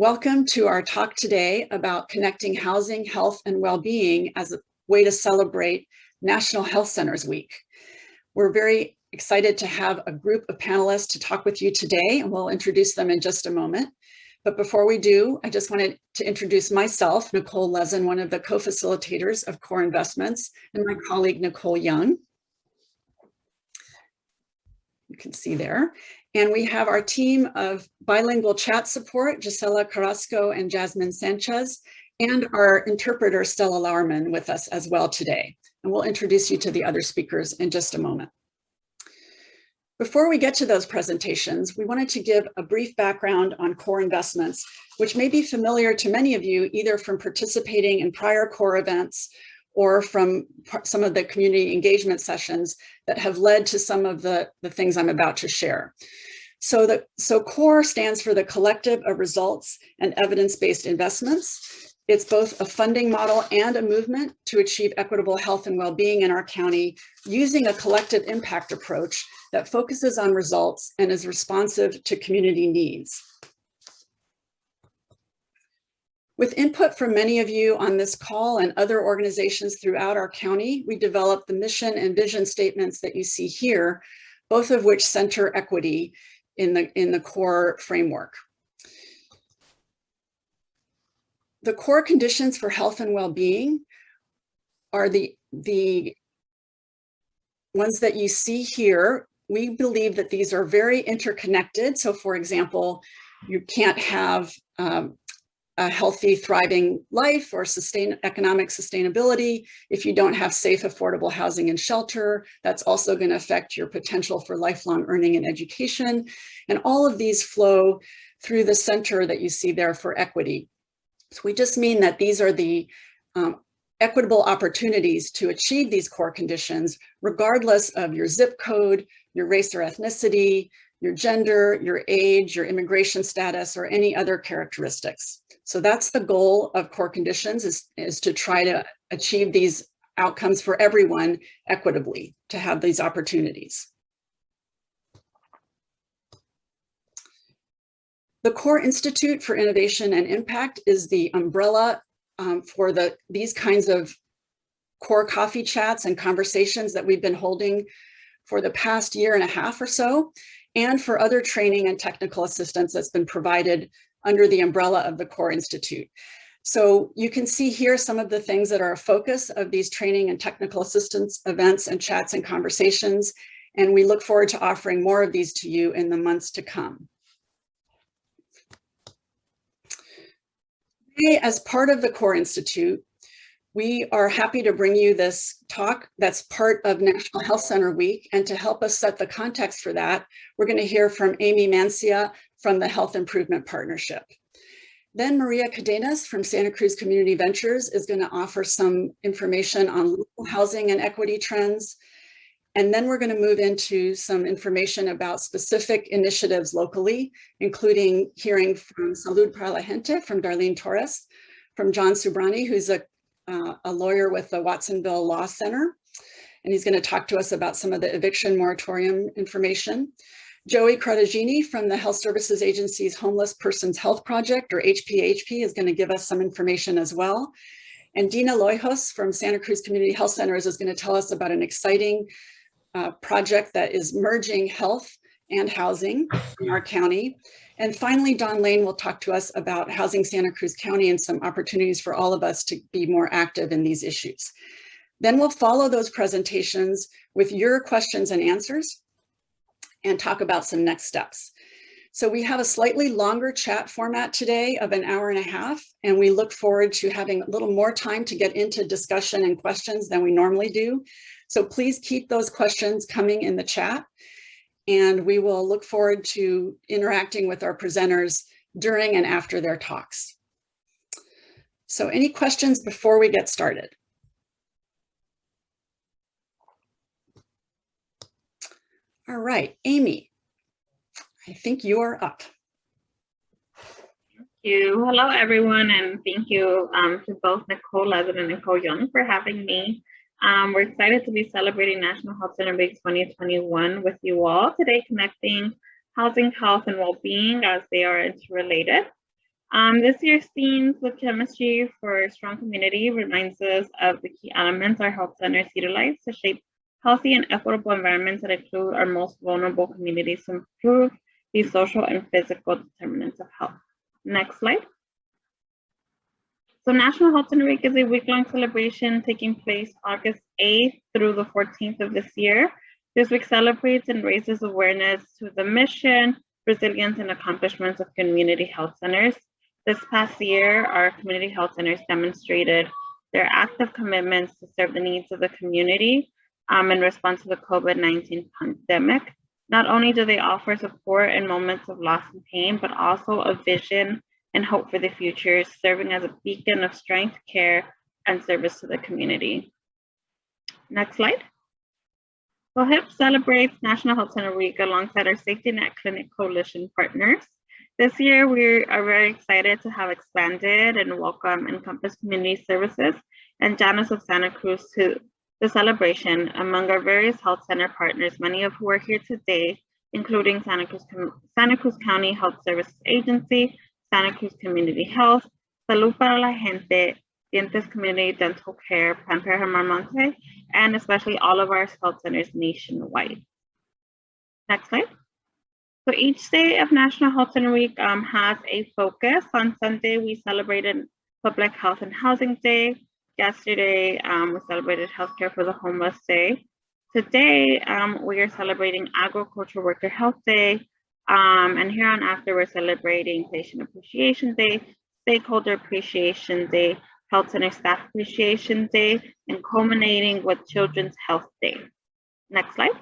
Welcome to our talk today about connecting housing, health, and well-being as a way to celebrate National Health Centers Week. We're very excited to have a group of panelists to talk with you today, and we'll introduce them in just a moment. But before we do, I just wanted to introduce myself, Nicole Lezen, one of the co-facilitators of Core Investments, and my colleague, Nicole Young. You can see there. And we have our team of bilingual chat support, Gisela Carrasco and Jasmine Sanchez, and our interpreter, Stella Lauerman, with us as well today. And we'll introduce you to the other speakers in just a moment. Before we get to those presentations, we wanted to give a brief background on core investments, which may be familiar to many of you either from participating in prior core events or from some of the community engagement sessions that have led to some of the, the things I'm about to share. So, the, so CORE stands for the Collective of Results and Evidence-Based Investments. It's both a funding model and a movement to achieve equitable health and well-being in our county using a collective impact approach that focuses on results and is responsive to community needs. With input from many of you on this call and other organizations throughout our county, we developed the mission and vision statements that you see here, both of which center equity in the, in the core framework. the core conditions for health and well-being are the, the ones that you see here. We believe that these are very interconnected. So for example, you can't have um, a healthy, thriving life or sustain economic sustainability if you don't have safe, affordable housing and shelter. That's also going to affect your potential for lifelong earning and education. And all of these flow through the center that you see there for equity. So we just mean that these are the um, equitable opportunities to achieve these core conditions, regardless of your zip code, your race or ethnicity, your gender, your age, your immigration status, or any other characteristics. So that's the goal of core conditions is, is to try to achieve these outcomes for everyone equitably, to have these opportunities. The Core Institute for Innovation and Impact is the umbrella um, for the these kinds of core coffee chats and conversations that we've been holding for the past year and a half or so, and for other training and technical assistance that's been provided under the umbrella of the Core Institute. So you can see here some of the things that are a focus of these training and technical assistance events and chats and conversations, and we look forward to offering more of these to you in the months to come. Today, as part of the CORE Institute, we are happy to bring you this talk that's part of National Health Center Week. And to help us set the context for that, we're going to hear from Amy Mancia from the Health Improvement Partnership. Then Maria Cadenas from Santa Cruz Community Ventures is going to offer some information on local housing and equity trends. And then we're going to move into some information about specific initiatives locally, including hearing from Salud para la Gente from Darlene Torres, from John Subrani, who's a, uh, a lawyer with the Watsonville Law Center. And he's going to talk to us about some of the eviction moratorium information. Joey Cartagini from the Health Services Agency's Homeless Persons Health Project, or HPHP, is going to give us some information as well. And Dina Loijos from Santa Cruz Community Health Centers is going to tell us about an exciting uh, project that is merging health and housing in our county. And finally, Don Lane will talk to us about Housing Santa Cruz County and some opportunities for all of us to be more active in these issues. Then we'll follow those presentations with your questions and answers and talk about some next steps. So we have a slightly longer chat format today of an hour and a half, and we look forward to having a little more time to get into discussion and questions than we normally do. So please keep those questions coming in the chat and we will look forward to interacting with our presenters during and after their talks. So any questions before we get started? All right, Amy, I think you are up. Thank you. Hello, everyone, and thank you um, to both Nicole Levitt and Nicole Young for having me. Um, we're excited to be celebrating National Health Center Week 2021 with you all today, connecting housing, health, and well-being as they are interrelated. Um, this year's themes with chemistry for strong community reminds us of the key elements our health centers utilize to shape healthy and equitable environments that include our most vulnerable communities to improve the social and physical determinants of health. Next slide. So National Health Center Week is a week-long celebration taking place August 8th through the 14th of this year. This week celebrates and raises awareness to the mission, resilience, and accomplishments of community health centers. This past year, our community health centers demonstrated their active commitments to serve the needs of the community um, in response to the COVID-19 pandemic. Not only do they offer support in moments of loss and pain, but also a vision and hope for the future, serving as a beacon of strength, care, and service to the community. Next slide. So HIP celebrates National Health Center Week alongside our Safety Net Clinic Coalition partners. This year, we are very excited to have expanded and welcome Encompass Community Services and Janus of Santa Cruz to the celebration among our various health center partners, many of who are here today, including Santa Cruz, Santa Cruz County Health Services Agency, Santa Cruz Community Health, Salud para la Gente, Dientes Community Dental Care, Pamper Monte, and especially all of our health centers nationwide. Next slide. So each day of National Health Center Week um, has a focus. On Sunday, we celebrated Public Health and Housing Day. Yesterday, um, we celebrated Healthcare for the Homeless Day. Today, um, we are celebrating Agriculture Worker Health Day, um, and here on after, we're celebrating Patient Appreciation Day, Stakeholder Appreciation Day, Health Center Staff Appreciation Day, and culminating with Children's Health Day. Next slide.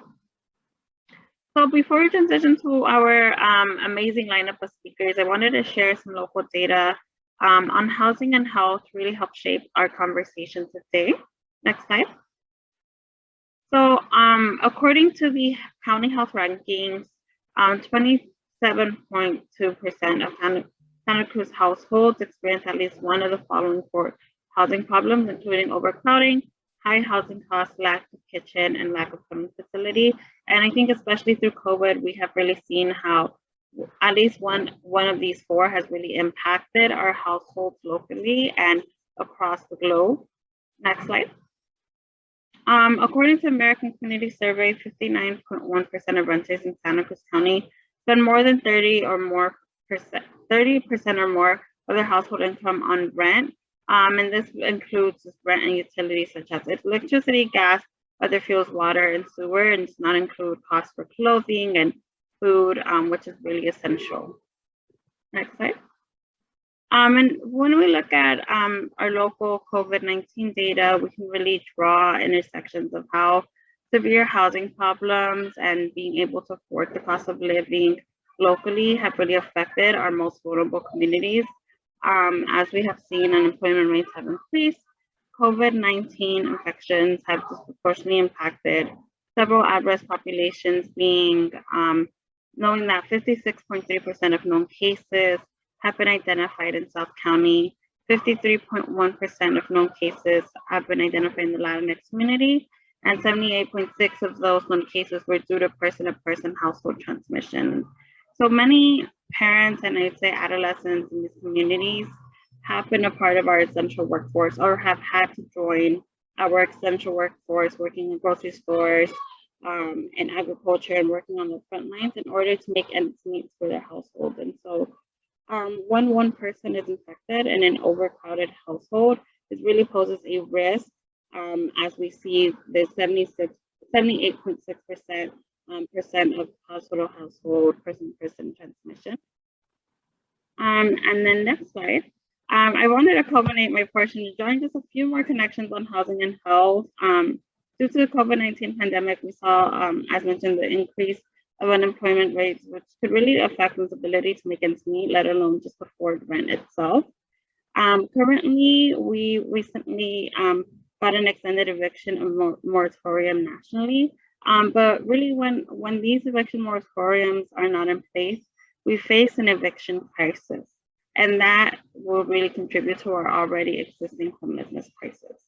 So before we transition to our um, amazing lineup of speakers, I wanted to share some local data um, on housing and health really help shape our conversation today. Next slide. So um, according to the county health rankings, 27.2% um, of Santa, Cruz households experience at least one of the following four housing problems, including overcrowding, high housing costs, lack of kitchen, and lack of swimming facility. And I think especially through COVID, we have really seen how at least one, one of these four has really impacted our households locally and across the globe. Next slide. Um, according to American Community Survey, 59.1% of renters in Santa Cruz County spend more than 30 or more percent, 30% or more of their household income on rent. Um, and this includes rent and utilities such as electricity, gas, other fuels, water, and sewer, and does not include costs for clothing and food, um, which is really essential. Next slide. Um, and when we look at um, our local COVID-19 data, we can really draw intersections of how severe housing problems and being able to afford the cost of living locally have really affected our most vulnerable communities. Um, as we have seen, unemployment rates have increased. COVID-19 infections have disproportionately impacted several at-risk populations being um, knowing that 56.3% of known cases have been identified in South County. 53.1% of known cases have been identified in the Latinx community, and 78.6 of those known cases were due to person-to-person -person household transmission. So many parents and I'd say adolescents in these communities have been a part of our essential workforce or have had to join our essential workforce working in grocery stores um, and agriculture and working on the front lines in order to make ends meet for their household. And so um, when one person is infected in an overcrowded household, it really poses a risk um, as we see the 76, 78.6% um, percent of household household person-person transmission. Um, and then next slide. Um, I wanted to culminate my portion to drawing just a few more connections on housing and health. Um, due to the COVID-19 pandemic, we saw, um, as mentioned, the increase of unemployment rates, which could really affect one's ability to make ends meet, let alone just afford rent itself. Um, currently, we recently um, got an extended eviction moratorium nationally. Um, but really, when, when these eviction moratoriums are not in place, we face an eviction crisis. And that will really contribute to our already existing homelessness crisis.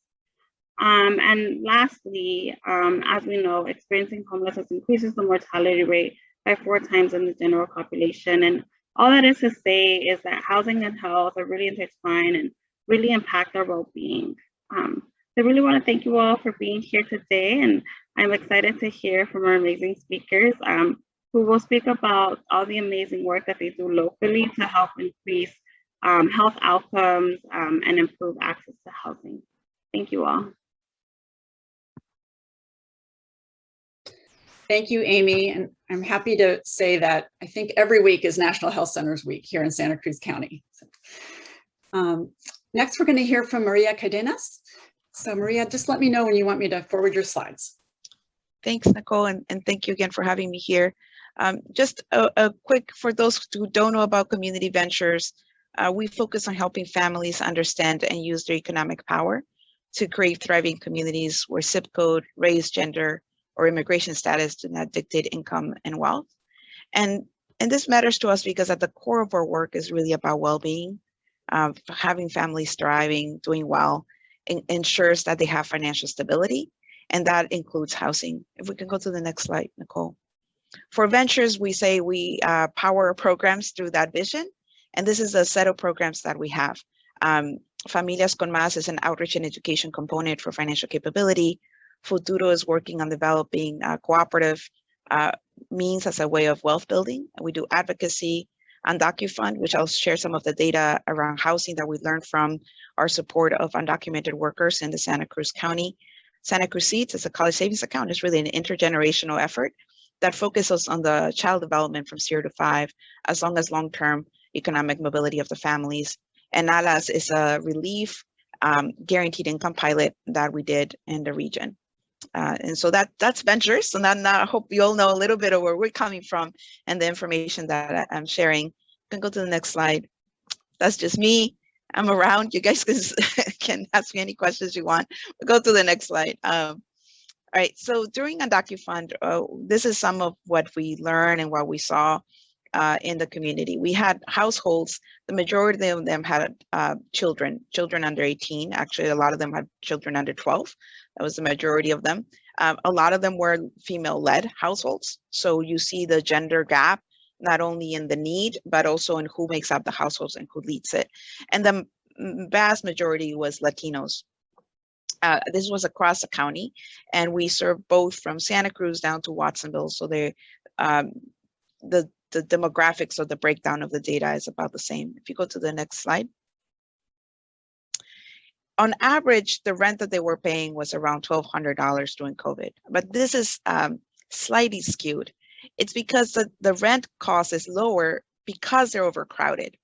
Um, and lastly, um, as we know, experiencing homelessness increases the mortality rate by four times in the general population. And all that is to say is that housing and health are really intertwined and really impact our well-being. Um, I really want to thank you all for being here today, and I'm excited to hear from our amazing speakers um, who will speak about all the amazing work that they do locally to help increase um, health outcomes um, and improve access to housing. Thank you all. Thank you, Amy. And I'm happy to say that I think every week is National Health Centers Week here in Santa Cruz County. Um, next, we're going to hear from Maria Cadenas. So Maria, just let me know when you want me to forward your slides. Thanks, Nicole, and, and thank you again for having me here. Um, just a, a, quick, for those who don't know about community ventures, uh, we focus on helping families understand and use their economic power to create thriving communities where zip code, race, gender, or immigration status do not dictate income and wealth. And, and this matters to us because at the core of our work is really about well-being, um, having families thriving, doing well, ensures that they have financial stability, and that includes housing. If we can go to the next slide, Nicole. For ventures, we say we uh, power programs through that vision, and this is a set of programs that we have. Um, Familias con Más is an outreach and education component for financial capability. Futuro is working on developing a cooperative uh, means as a way of wealth building. We do advocacy UndocuFund, which I'll share some of the data around housing that we learned from our support of undocumented workers in the Santa Cruz County. Santa Cruz Seeds is a college savings account. It's really an intergenerational effort that focuses on the child development from zero to five, as long as long-term economic mobility of the families. And ALAS is a relief um, guaranteed income pilot that we did in the region. Uh, and so that that's ventures. And then I hope you all know a little bit of where we're coming from and the information that I'm sharing. You can go to the next slide. That's just me. I'm around. You guys can, can ask me any questions you want. We'll go to the next slide. Um, all right, so during UndocuFund, uh, this is some of what we learned and what we saw uh, in the community. We had households, the majority of them had uh, children, children under 18. Actually, a lot of them had children under 12. That was the majority of them. Um, a lot of them were female-led households. So you see the gender gap, not only in the need, but also in who makes up the households and who leads it. And the vast majority was Latinos. Uh, this was across the county, and we serve both from Santa Cruz down to Watsonville. So they, um, the the demographics or the breakdown of the data is about the same. If you go to the next slide on average, the rent that they were paying was around $1,200 during COVID, but this is um, slightly skewed. It's because the, the rent cost is lower because they're overcrowded.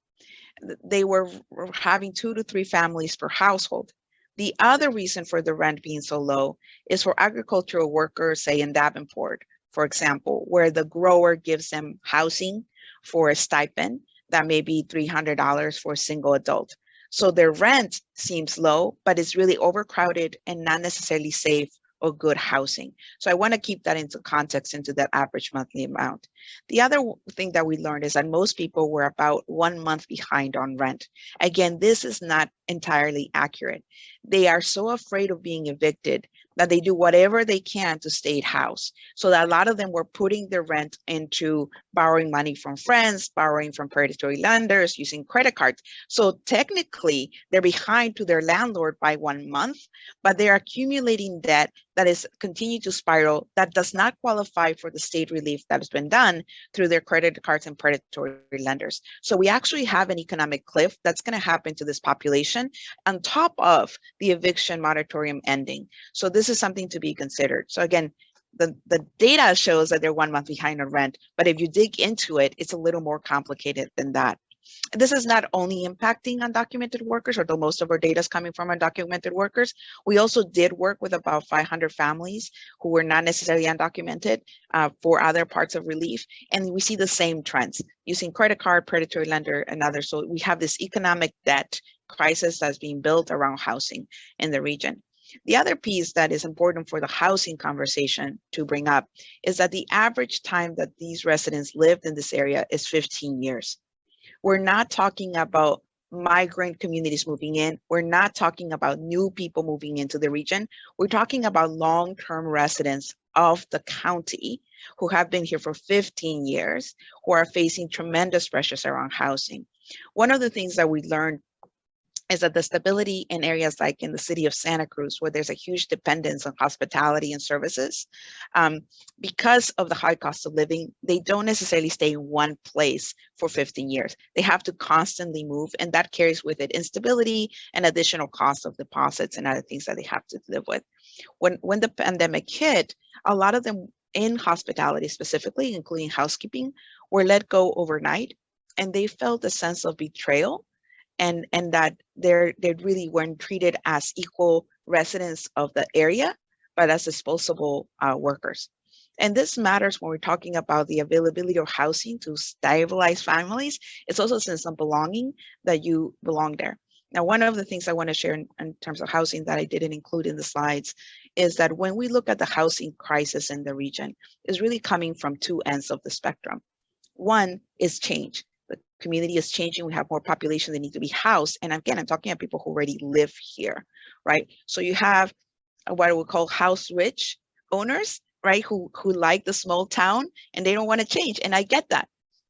They were having two to three families per household. The other reason for the rent being so low is for agricultural workers, say in Davenport, for example, where the grower gives them housing for a stipend that may be $300 for a single adult. So their rent seems low, but it's really overcrowded and not necessarily safe or good housing. So I want to keep that into context into that average monthly amount. The other thing that we learned is that most people were about one month behind on rent. Again, this is not entirely accurate. They are so afraid of being evicted that they do whatever they can to stay at house. So that a lot of them were putting their rent into borrowing money from friends, borrowing from predatory lenders, using credit cards. So technically they're behind to their landlord by one month, but they're accumulating debt that is continue to spiral that does not qualify for the state relief that has been done through their credit cards and predatory lenders. So we actually have an economic cliff that's going to happen to this population on top of the eviction moratorium ending. So this is something to be considered. So again, the, the data shows that they're one month behind on rent, but if you dig into it, it's a little more complicated than that. This is not only impacting undocumented workers, although most of our data is coming from undocumented workers. We also did work with about 500 families who were not necessarily undocumented uh, for other parts of relief. And we see the same trends using credit card, predatory lender, and others. So we have this economic debt crisis that's being built around housing in the region. The other piece that is important for the housing conversation to bring up is that the average time that these residents lived in this area is 15 years. We're not talking about migrant communities moving in. We're not talking about new people moving into the region. We're talking about long-term residents of the county who have been here for 15 years, who are facing tremendous pressures around housing. One of the things that we learned is that the stability in areas like in the city of Santa Cruz, where there's a huge dependence on hospitality and services, um, because of the high cost of living, they don't necessarily stay in one place for 15 years. They have to constantly move, and that carries with it instability and additional costs of deposits and other things that they have to live with. When, when the pandemic hit, a lot of them in hospitality specifically, including housekeeping, were let go overnight, and they felt a sense of betrayal and and that they're they really weren't treated as equal residents of the area, but as disposable uh, workers. And this matters when we're talking about the availability of housing to stabilize families. It's also a sense of belonging that you belong there. Now, one of the things I want to share in, in, terms of housing that I didn't include in the slides is that when we look at the housing crisis in the region, is really coming from two ends of the spectrum. One is change community is changing. We have more population that need to be housed. And again, I'm talking about people who already live here, right? So you have what we call house rich owners, right? Who, who like the small town and they don't want to change. And I get that.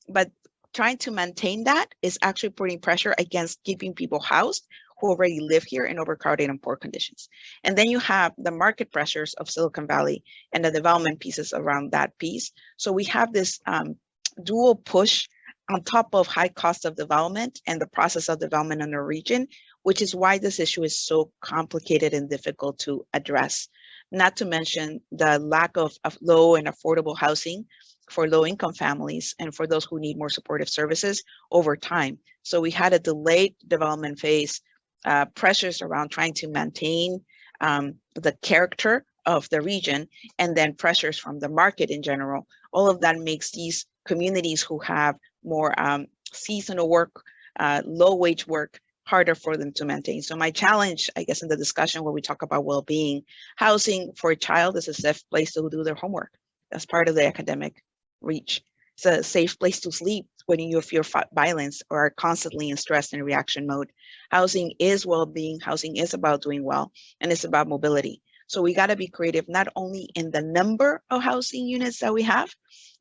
But trying to maintain that is actually putting pressure against keeping people housed who already live here in overcrowded and poor conditions. And then you have the market pressures of Silicon Valley and the development pieces around that piece. So we have this um, dual push on top of high cost of development and the process of development in the region, which is why this issue is so complicated and difficult to address. Not to mention the lack of, of low and affordable housing for low income families and for those who need more supportive services over time. So we had a delayed development phase, uh, pressures around trying to maintain um, the character of the region, and then pressures from the market in general. All of that makes these communities who have more um, seasonal work, uh, low wage work, harder for them to maintain. So my challenge, I guess, in the discussion where we talk about well-being, housing for a child is a safe place to do their homework. That's part of the academic reach. It's a safe place to sleep when you fear violence or are constantly in stress and reaction mode. Housing is well-being, housing is about doing well, and it's about mobility. So we got to be creative, not only in the number of housing units that we have,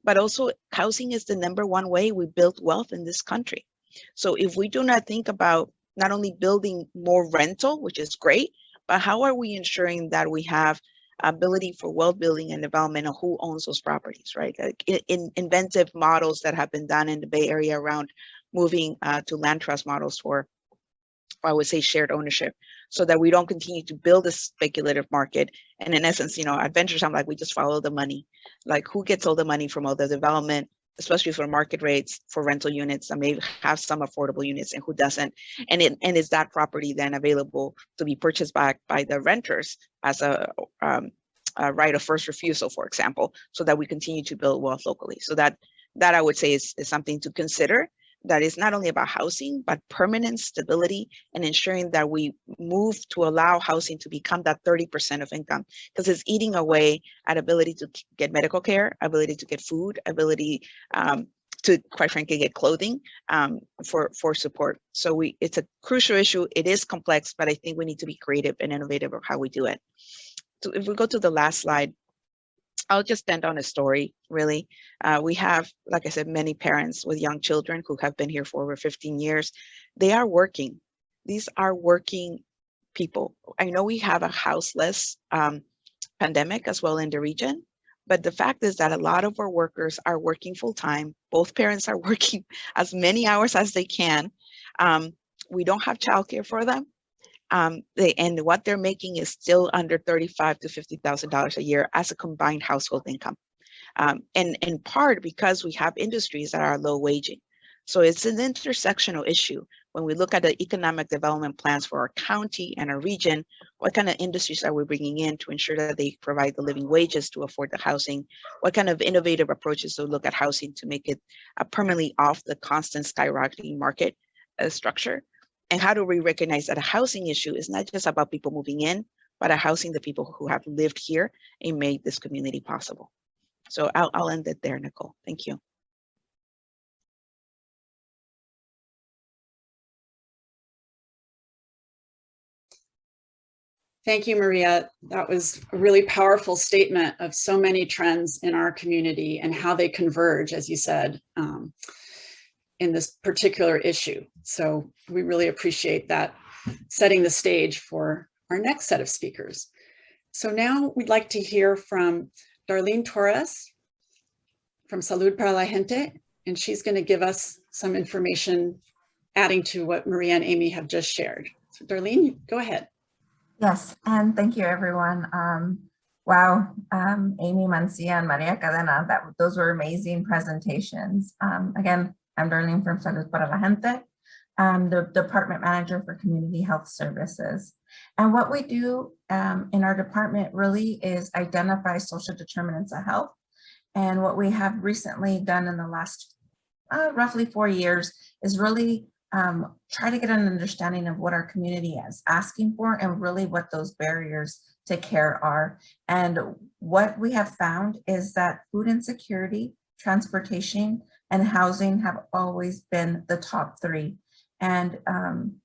but also housing is the number one way we build wealth in this country. So if we do not think about not only building more rental, which is great, but how are we ensuring that we have ability for wealth building and development of who owns those properties, right? Like in, in inventive models that have been done in the Bay Area around moving uh, to land trust models for, I would say, shared ownership so that we don't continue to build a speculative market. And in essence, you know, adventure sound like we just follow the money. Like who gets all the money from all the development, especially for market rates for rental units that may have some affordable units and who doesn't. And it, and is that property then available to be purchased back by the renters as a, um, a right of first refusal, for example, so that we continue to build wealth locally. So that that I would say is, is something to consider that is not only about housing, but permanent stability and ensuring that we move to allow housing to become that 30% of income because it's eating away at ability to get medical care, ability to get food, ability um, to quite frankly get clothing um, for, for support. So we it's a crucial issue. It is complex, but I think we need to be creative and innovative of how we do it. So if we go to the last slide, I'll just end on a story, really. Uh, we have, like I said, many parents with young children who have been here for over 15 years. They are working. These are working people. I know we have a houseless um, pandemic as well in the region, but the fact is that a lot of our workers are working full time. Both parents are working as many hours as they can. Um, we don't have childcare for them um, they, and what they're making is still under thirty-five to fifty thousand dollars a year as a combined household income, um, and in part because we have industries that are low waging. So it's an intersectional issue when we look at the economic development plans for our county and our region. What kind of industries are we bringing in to ensure that they provide the living wages to afford the housing? What kind of innovative approaches to look at housing to make it permanently off the constant skyrocketing market uh, structure? And how do we recognize that a housing issue is not just about people moving in, but a housing the people who have lived here and made this community possible. So I'll, I'll end it there, Nicole. Thank you. Thank you, Maria. That was a really powerful statement of so many trends in our community and how they converge, as you said, um, in this particular issue. So we really appreciate that setting the stage for our next set of speakers. So now we'd like to hear from Darlene Torres from Salud para la Gente, and she's going to give us some information adding to what Maria and Amy have just shared. So Darlene, go ahead. Yes, and thank you, everyone. Um, wow, um, Amy Mancia and Maria Cadena, that those were amazing presentations. Um, again, I'm Darlene from Salud para la Gente. I'm the department manager for community health services. And what we do um, in our department really is identify social determinants of health. And what we have recently done in the last uh, roughly four years is really um, try to get an understanding of what our community is asking for and really what those barriers to care are. And what we have found is that food insecurity, transportation, and housing have always been the top three. And um,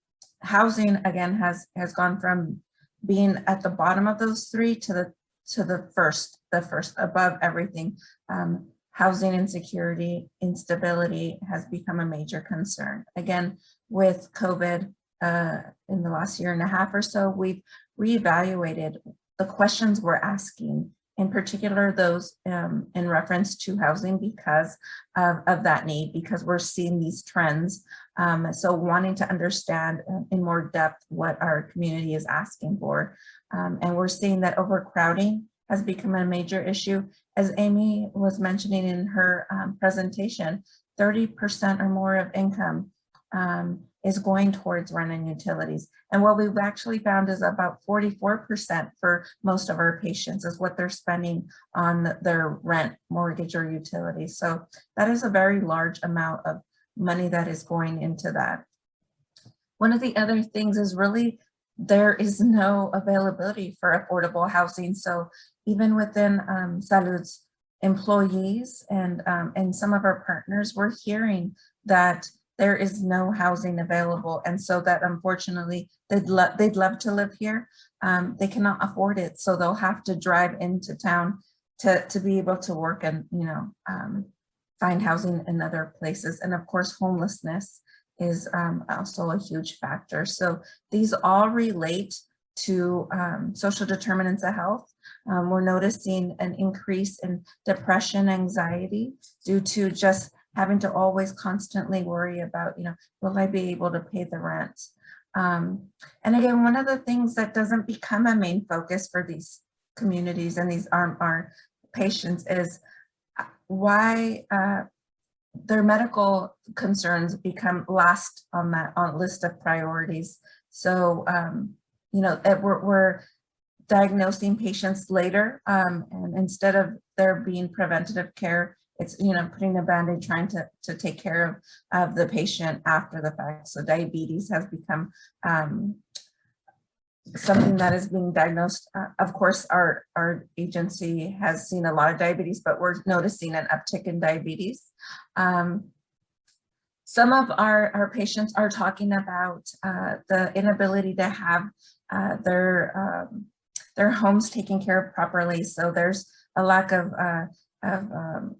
housing, again, has, has gone from being at the bottom of those three to the to the first, the first above everything. Um, housing insecurity, instability has become a major concern. Again, with COVID uh, in the last year and a half or so, we've reevaluated the questions we're asking, in particular those um, in reference to housing because of, of, that need, because we're seeing these trends. Um, so wanting to understand in more depth what our community is asking for. Um, and we're seeing that overcrowding has become a major issue. As Amy was mentioning in her um, presentation, 30% or more of income um, is going towards rent and utilities. And what we've actually found is about 44% for most of our patients is what they're spending on their rent, mortgage, or utilities. So that is a very large amount of money that is going into that. One of the other things is really there is no availability for affordable housing. So even within um, Salud's employees and, um, and some of our partners, we're hearing that there is no housing available. And so that unfortunately, they'd, lo they'd love to live here. Um, they cannot afford it. So they'll have to drive into town to, to be able to work and, you know, um, find housing in other places. And of course, homelessness is um, also a huge factor. So these all relate to um, social determinants of health. Um, we're noticing an increase in depression, anxiety due to just having to always constantly worry about, you know, will I be able to pay the rent? Um, and again, one of the things that doesn't become a main focus for these communities and these are our patients is uh, why uh, their medical concerns become last on that on list of priorities. So, um, you know, we're, we're diagnosing patients later um, and instead of there being preventative care, it's, you know, putting a band-aid trying to, to take care of, of the patient after the fact. So diabetes has become um, something that is being diagnosed. Uh, of course, our, our agency has seen a lot of diabetes, but we're noticing an uptick in diabetes. Um, some of our, our patients are talking about uh, the inability to have uh, their, um, their homes taken care of properly. So there's a lack of, uh, of um,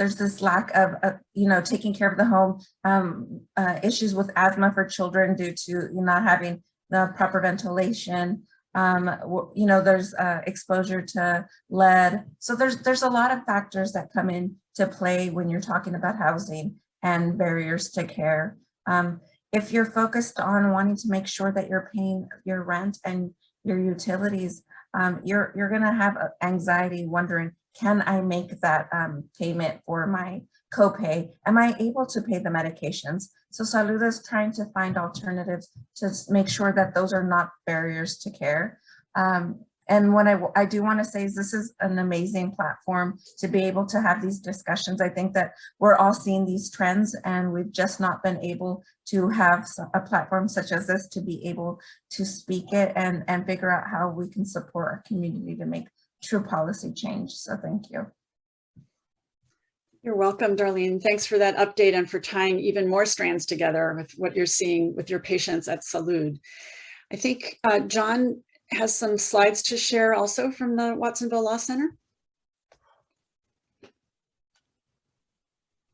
there's this lack of, of, you know, taking care of the home, um, uh, issues with asthma for children due to not having the proper ventilation. Um, you know, there's uh, exposure to lead. So there's there's a lot of factors that come in to play when you're talking about housing and barriers to care. Um, if you're focused on wanting to make sure that you're paying your rent and your utilities, um, you're you're gonna have anxiety wondering, can I make that um, payment for my copay? Am I able to pay the medications? So Salud is trying to find alternatives to make sure that those are not barriers to care. Um, and what I, I do want to say is this is an amazing platform to be able to have these discussions. I think that we're all seeing these trends and we've just not been able to have a platform such as this to be able to speak it and, and figure out how we can support our community to make true policy change. So thank you. You're welcome, Darlene. Thanks for that update and for tying even more strands together with what you're seeing with your patients at Salud. I think uh, John has some slides to share also from the Watsonville Law Center.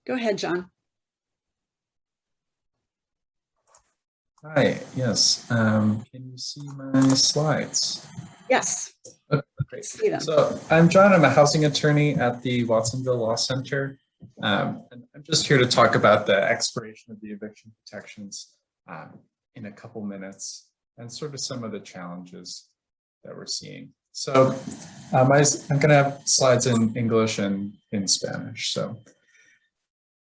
Go ahead, John. Hi, yes. Um, can you see my slides? Yes, Okay, great. see them. So I'm John. I'm a housing attorney at the Watsonville Law Center. Um, and I'm just here to talk about the expiration of the eviction protections um, in a couple minutes and sort of some of the challenges that we're seeing. So um, I, am going to have slides in English and in Spanish. So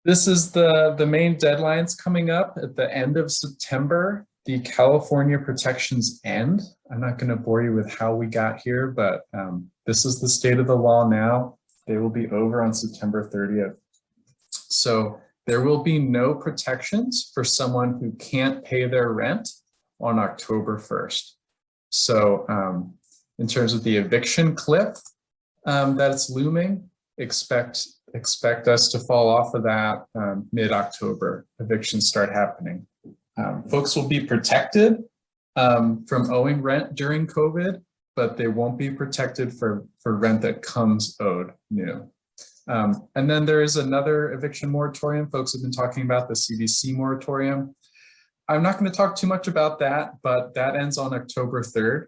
this is the, the main deadlines coming up at the end of September. The California protections end. I'm not going to bore you with how we got here, but um, this is the state of the law now. They will be over on September 30th. So there will be no protections for someone who can't pay their rent on October 1st. So um, in terms of the eviction cliff um, that's looming, expect expect us to fall off of that um, mid-October. Evictions start happening. Um, folks will be protected um, from owing rent during COVID, but they won't be protected for, for rent that comes owed new. Um, and then there is another eviction moratorium. Folks have been talking about the CDC moratorium. I'm not going to talk too much about that, but that ends on October 3rd.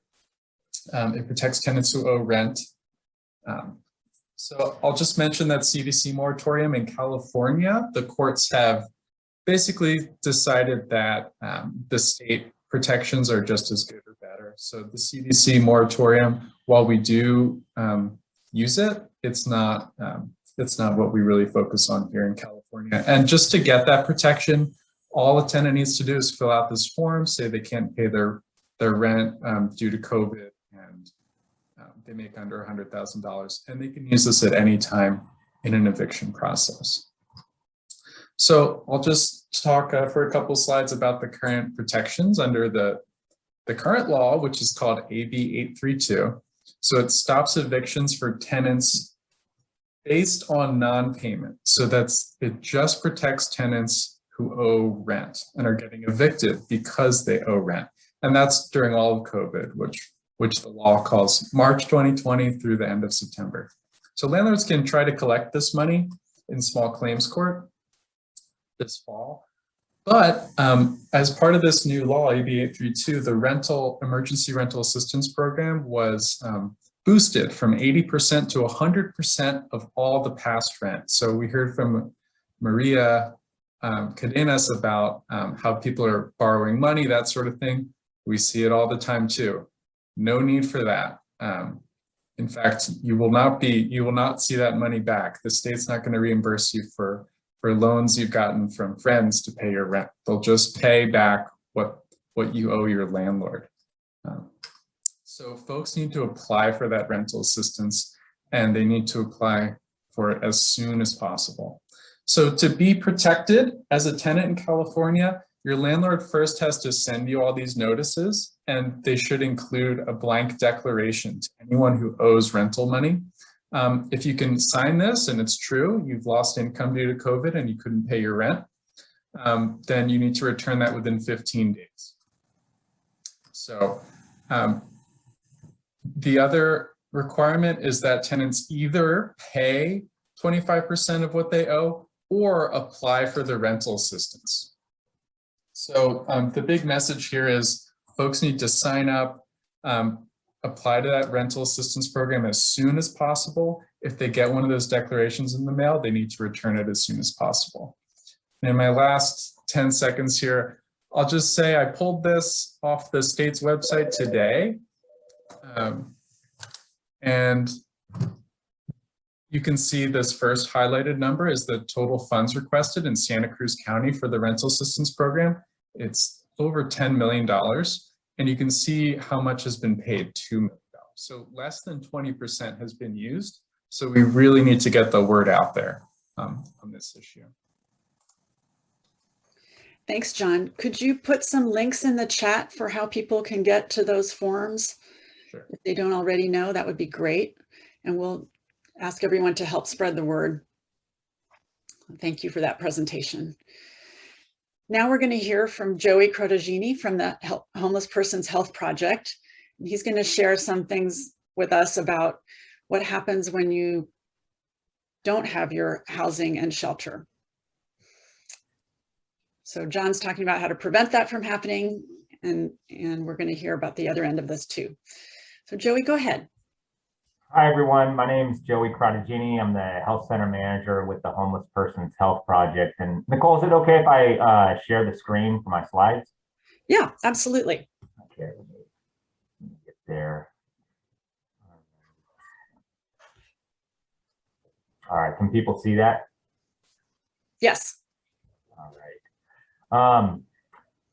Um, it protects tenants who owe rent. Um, so I'll just mention that CDC moratorium in California, the courts have basically decided that um, the state protections are just as good or better. So the CDC moratorium, while we do um, use it, it's not um, it's not what we really focus on here in California. And just to get that protection, all a tenant needs to do is fill out this form, say they can't pay their their rent um, due to COVID, and um, they make under $100,000, and they can use this at any time in an eviction process. So I'll just talk uh, for a couple slides about the current protections under the, the current law, which is called AB 832. So it stops evictions for tenants based on non-payment. So that's it just protects tenants who owe rent and are getting evicted because they owe rent. And that's during all of COVID, which, which the law calls March 2020 through the end of September. So landlords can try to collect this money in small claims court this fall. But um, as part of this new law, AB 832, the rental emergency rental assistance program was um, boosted from 80% to 100% of all the past rent. So we heard from Maria um, Cadenas about um, how people are borrowing money, that sort of thing. We see it all the time too. No need for that. Um, in fact, you will not be, you will not see that money back. The state's not going to reimburse you for for loans you've gotten from friends to pay your rent. They'll just pay back what, what you owe your landlord. Um, so folks need to apply for that rental assistance and they need to apply for it as soon as possible. So to be protected as a tenant in California, your landlord first has to send you all these notices and they should include a blank declaration to anyone who owes rental money. Um, if you can sign this and it's true, you've lost income due to COVID and you couldn't pay your rent, um, then you need to return that within 15 days. So um, the other requirement is that tenants either pay 25% of what they owe or apply for the rental assistance. So um, the big message here is folks need to sign up, um, apply to that rental assistance program as soon as possible. If they get one of those declarations in the mail, they need to return it as soon as possible. And in my last 10 seconds here, I'll just say I pulled this off the state's website today. Um, and you can see this first highlighted number is the total funds requested in Santa Cruz County for the rental assistance program. It's over $10 million. And you can see how much has been paid, $2 million. So less than 20% has been used. So we really need to get the word out there um, on this issue. Thanks, John. Could you put some links in the chat for how people can get to those forms? Sure. If they don't already know, that would be great. And we'll ask everyone to help spread the word. Thank you for that presentation. Now we're going to hear from Joey Crotagini from the Hel- Homeless Persons Health Project. He's going to share some things with us about what happens when you don't have your housing and shelter. So John's talking about how to prevent that from happening and, and we're going to hear about the other end of this too. So Joey, go ahead. Hi, everyone. My name is Joey Crotagini. I'm the health center manager with the Homeless Persons Health Project. And Nicole, is it okay if I uh, share the screen for my slides? Yeah, absolutely. Okay, let me let me get there. All right, can people see that? Yes. All right. Um,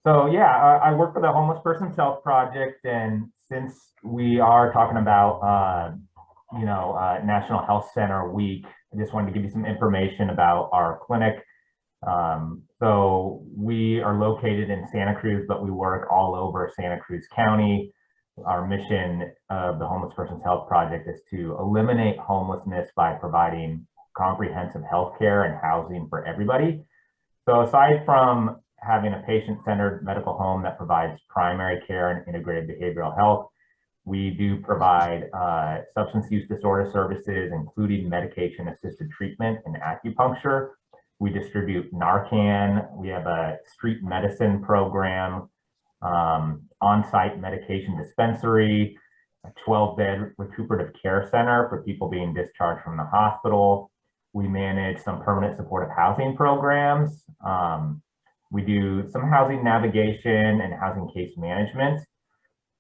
so yeah, I, I work for the Homeless Persons Health Project, and since we are talking about, uh, you know, uh, National Health Center Week, I just wanted to give you some information about our clinic. Um, so we are located in Santa Cruz, but we work all over Santa Cruz County. Our mission of the Homeless Persons Health Project is to eliminate homelessness by providing comprehensive health care and housing for everybody. So aside from having a patient-centered medical home that provides primary care and integrated behavioral health, we do provide uh, substance use disorder services, including medication-assisted treatment and acupuncture. We distribute Narcan. We have a street medicine program, um, on-site medication dispensary, a 12-bed recuperative care center for people being discharged from the hospital. We manage some permanent supportive housing programs. Um, we do some housing navigation and housing case management.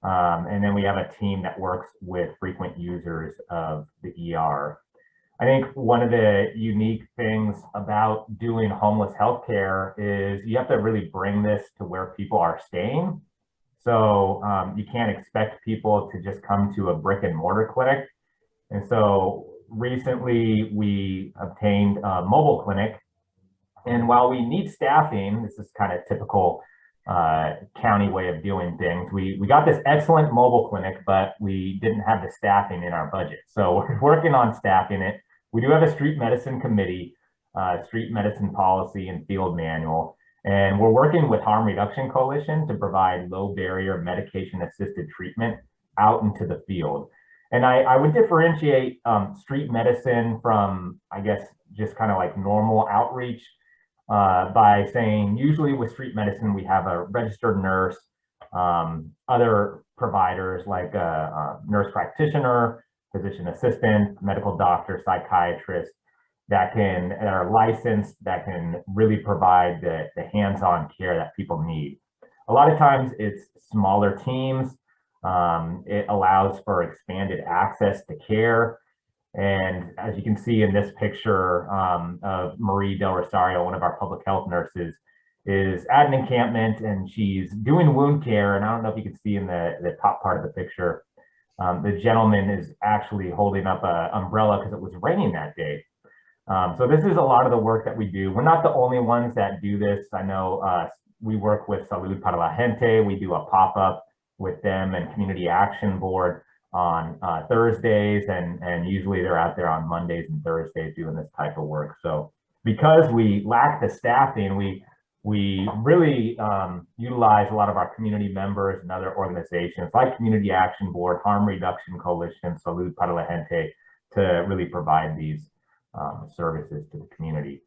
Um, and then we have a team that works with frequent users of the ER. I think one of the unique things about doing homeless healthcare is you have to really bring this to where people are staying. So um, you can't expect people to just come to a brick and mortar clinic. And so recently we obtained a mobile clinic. And while we need staffing, this is kind of typical uh, county way of doing things. We, we got this excellent mobile clinic, but we didn't have the staffing in our budget. So we're working on staffing it. We do have a street medicine committee, uh, street medicine policy and field manual. And we're working with Harm Reduction Coalition to provide low barrier medication assisted treatment out into the field. And I, I would differentiate um, street medicine from, I guess, just kind of like normal outreach uh, by saying usually with street medicine, we have a registered nurse, um, other providers like a, a, nurse practitioner, physician assistant, medical doctor, psychiatrist that can that are licensed that can really provide the, the hands-on care that people need. A lot of times it's smaller teams. Um, it allows for expanded access to care. And as you can see in this picture um, of Marie Del Rosario, one of our public health nurses, is at an encampment and she's doing wound care. And I don't know if you can see in the, the top part of the picture, um, the gentleman is actually holding up an umbrella because it was raining that day. Um, so this is a lot of the work that we do. We're not the only ones that do this. I know uh, we work with Salud para la Gente. We do a pop-up with them and Community Action Board on uh, Thursdays and, and usually they're out there on Mondays and Thursdays doing this type of work. So because we lack the staffing, we we really um, utilize a lot of our community members and other organizations like Community Action Board, Harm Reduction Coalition, Salud para la Gente to really provide these um, services to the community.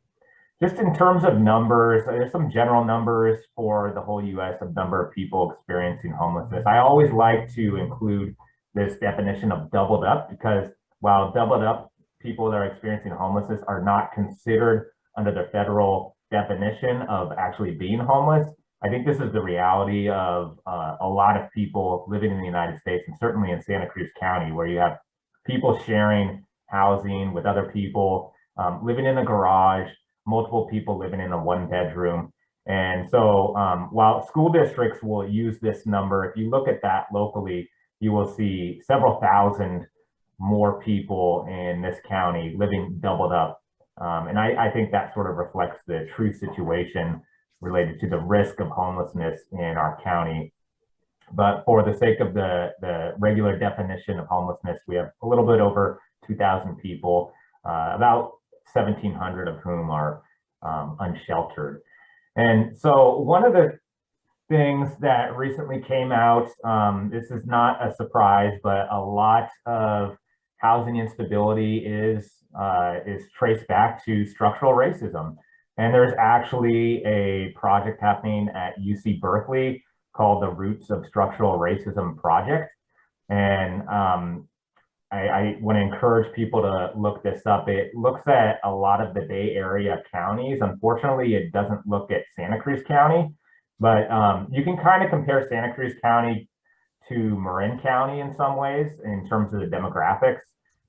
Just in terms of numbers, there's some general numbers for the whole US of number of people experiencing homelessness. I always like to include this definition of doubled up because while doubled up people that are experiencing homelessness are not considered under the federal definition of actually being homeless, I think this is the reality of uh, a lot of people living in the United States and certainly in Santa Cruz County where you have people sharing housing with other people, um, living in a garage, multiple people living in a one bedroom. And so um, while school districts will use this number, if you look at that locally, you will see several thousand more people in this county living doubled up. Um, and I, I, think that sort of reflects the true situation related to the risk of homelessness in our county. But for the sake of the, the regular definition of homelessness, we have a little bit over 2,000 people, uh, about 1,700 of whom are um, unsheltered. And so one of the things that recently came out, um, this is not a surprise, but a lot of housing instability is, uh, is traced back to structural racism. And there's actually a project happening at UC Berkeley called the Roots of Structural Racism Project. And um, I, I want to encourage people to look this up. It looks at a lot of the Bay Area counties. Unfortunately, it doesn't look at Santa Cruz County, but um, you can kind of compare Santa Cruz County to Marin County in some ways in terms of the demographics.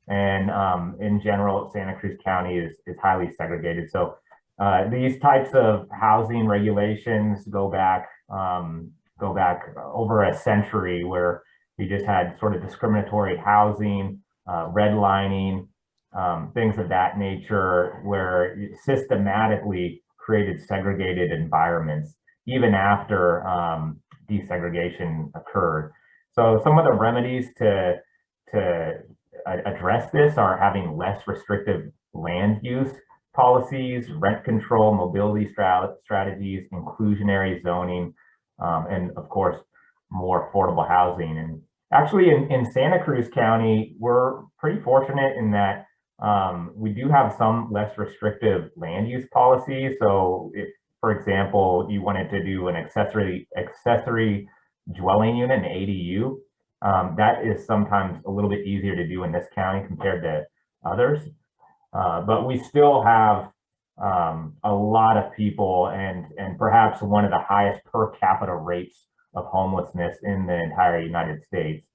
And um, in general, Santa Cruz County is, is highly segregated. So uh, these types of housing regulations go back um, go back over a century where we just had sort of discriminatory housing, uh, redlining, um, things of that nature, where systematically created segregated environments even after um, desegregation occurred. So some of the remedies to to address this are having less restrictive land use policies, rent control, mobility strat strategies, inclusionary zoning, um, and of course, more affordable housing. And actually in, in Santa Cruz County, we're pretty fortunate in that um, we do have some less restrictive land use policies. So if, for example, you wanted to do an accessory accessory dwelling unit, an ADU, um, that is sometimes a little bit easier to do in this county compared to others. Uh, but we still have um, a lot of people and, and perhaps one of the highest per capita rates of homelessness in the entire United States.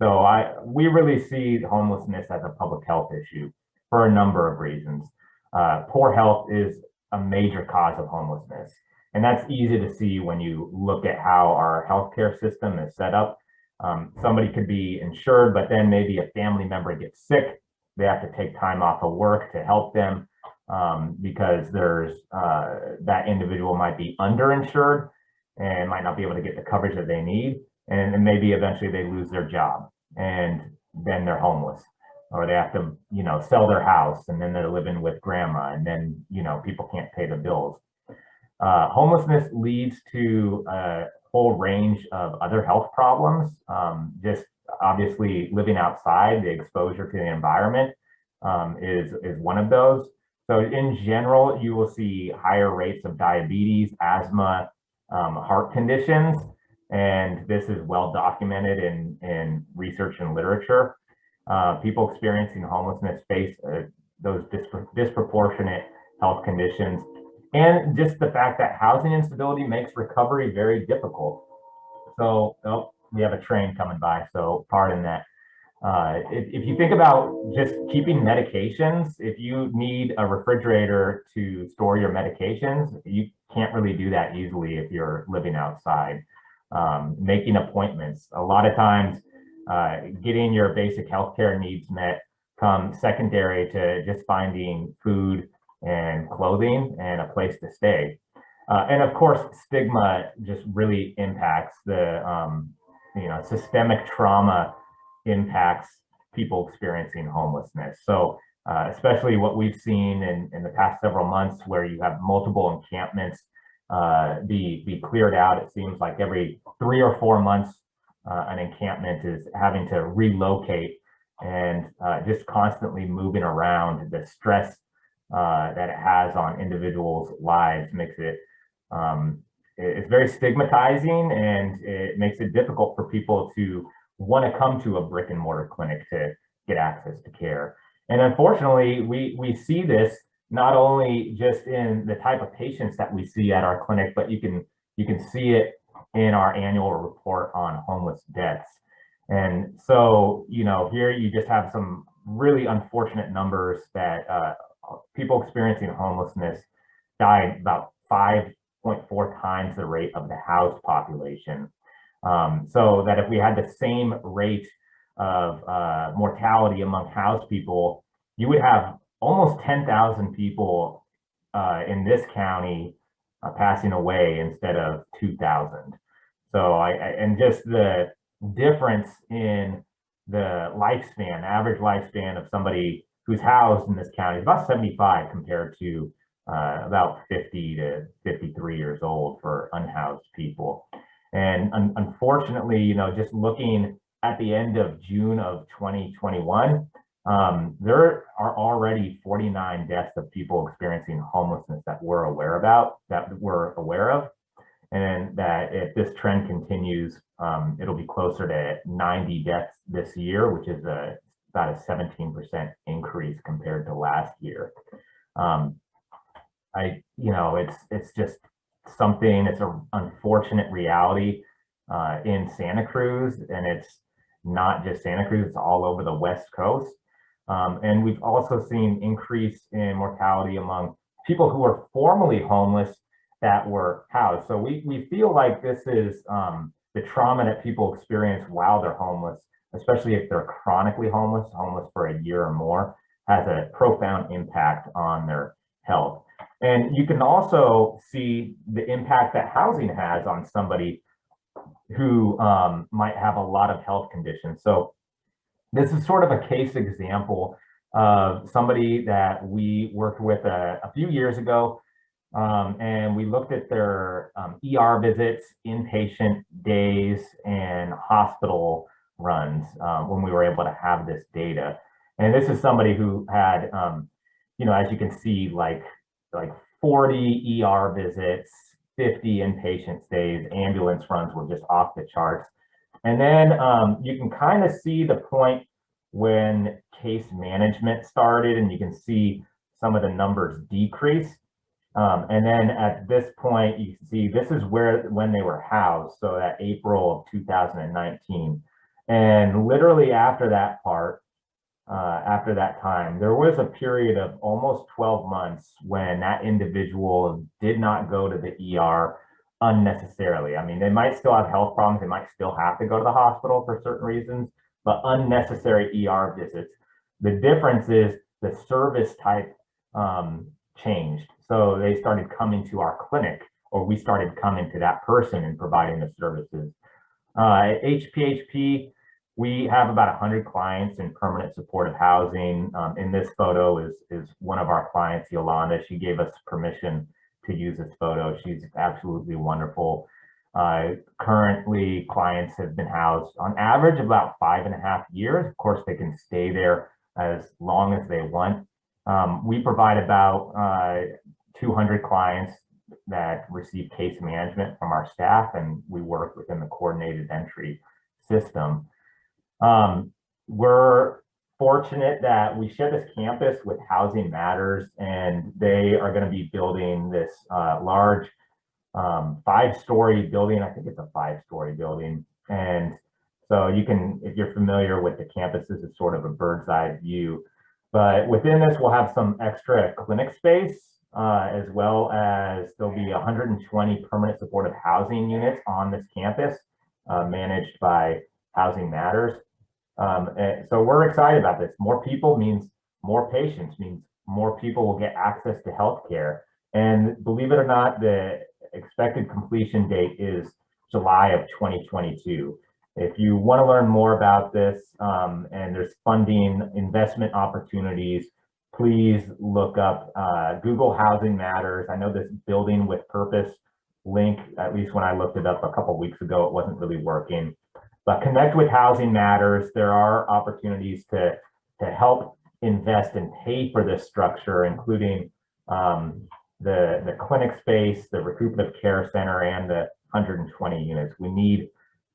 So I, we really see homelessness as a public health issue for a number of reasons. Uh, poor health is a major cause of homelessness. And that's easy to see when you look at how our healthcare system is set up. Um, somebody could be insured, but then maybe a family member gets sick. They have to take time off of work to help them um, because there's uh, that individual might be underinsured and might not be able to get the coverage that they need. And maybe eventually they lose their job and then they're homeless or they have to, you know, sell their house and then they're living with grandma and then, you know, people can't pay the bills. Uh, homelessness leads to a whole range of other health problems. Um, just obviously living outside, the exposure to the environment um, is, is one of those. So in general, you will see higher rates of diabetes, asthma, um, heart conditions, and this is well documented in, in research and literature. Uh, people experiencing homelessness face uh, those dispro disproportionate health conditions and just the fact that housing instability makes recovery very difficult. So, oh, we have a train coming by, so pardon that. Uh, if, if, you think about just keeping medications, if you need a refrigerator to store your medications, you can't really do that easily if you're living outside. Um, making appointments, a lot of times uh, getting your basic healthcare needs met come secondary to just finding food and clothing and a place to stay. Uh, and of course, stigma just really impacts the, um, you know, systemic trauma impacts people experiencing homelessness. So uh, especially what we've seen in, in the past several months where you have multiple encampments uh, be, be cleared out. It seems like every three or four months, uh, an encampment is having to relocate and uh, just constantly moving around the stress uh, that it has on individuals' lives makes it um, it's very stigmatizing and it makes it difficult for people to want to come to a brick and mortar clinic to get access to care. And unfortunately, we, we see this not only just in the type of patients that we see at our clinic, but you can you can see it in our annual report on homeless deaths. And so, you know, here you just have some really unfortunate numbers that uh, people experiencing homelessness died about 5.4 times the rate of the housed population. Um, so that if we had the same rate of uh, mortality among housed people, you would have almost 10,000 people uh, in this county uh, passing away instead of 2,000. So I, I, and just the difference in the lifespan, average lifespan of somebody who's housed in this county is about 75 compared to uh, about 50 to 53 years old for unhoused people. And un unfortunately, you know, just looking at the end of June of 2021, um, there are already 49 deaths of people experiencing homelessness that we're aware about, that we're aware of. And that if this trend continues, um, it'll be closer to 90 deaths this year, which is a, about a 17% increase compared to last year. Um, I, you know, it's it's just something. It's an unfortunate reality uh, in Santa Cruz, and it's not just Santa Cruz. It's all over the West Coast. Um, and we've also seen increase in mortality among people who are formerly homeless that were housed. So we we feel like this is um, the trauma that people experience while they're homeless, especially if they're chronically homeless, homeless for a year or more, has a profound impact on their health. And you can also see the impact that housing has on somebody who um, might have a lot of health conditions. So this is sort of a case example of somebody that we worked with a, a few years ago. Um, and we looked at their um, ER visits, inpatient days, and hospital runs um, when we were able to have this data. And this is somebody who had, um, you know, as you can see, like like 40 ER visits, 50 inpatient stays, ambulance runs were just off the charts. And then um, you can kind of see the point when case management started and you can see some of the numbers decrease. Um, and then at this point, you see this is where when they were housed. So that April of 2019. And literally after that part, uh, after that time, there was a period of almost 12 months when that individual did not go to the ER unnecessarily. I mean, they might still have health problems. They might still have to go to the hospital for certain reasons, but unnecessary ER visits. The difference is the service type um, changed. So they started coming to our clinic or we started coming to that person and providing the services. Uh, HPHP, we have about 100 clients in permanent supportive housing. Um, in this photo is, is one of our clients, Yolanda. She gave us permission to use this photo. She's absolutely wonderful. Uh, currently, clients have been housed on average about five and a half years. Of course, they can stay there as long as they want. Um, we provide about uh, 200 clients that receive case management from our staff, and we work within the coordinated entry system. Um, we're fortunate that we share this campus with Housing Matters, and they are going to be building this uh, large um, five-story building. I think it's a five-story building, and so you can, if you're familiar with the campuses, it's sort of a bird's eye view. But within this, we'll have some extra clinic space, uh, as well as there'll be 120 permanent supportive housing units on this campus, uh, managed by Housing Matters. Um, and so we're excited about this. More people means more patients, means more people will get access to healthcare. And believe it or not, the expected completion date is July of 2022. If you want to learn more about this um, and there's funding investment opportunities, please look up uh, Google Housing Matters. I know this building with purpose link, at least when I looked it up a couple weeks ago, it wasn't really working. But connect with Housing Matters. There are opportunities to, to help invest and pay for this structure, including um, the, the clinic space, the recuperative care center, and the 120 units. We need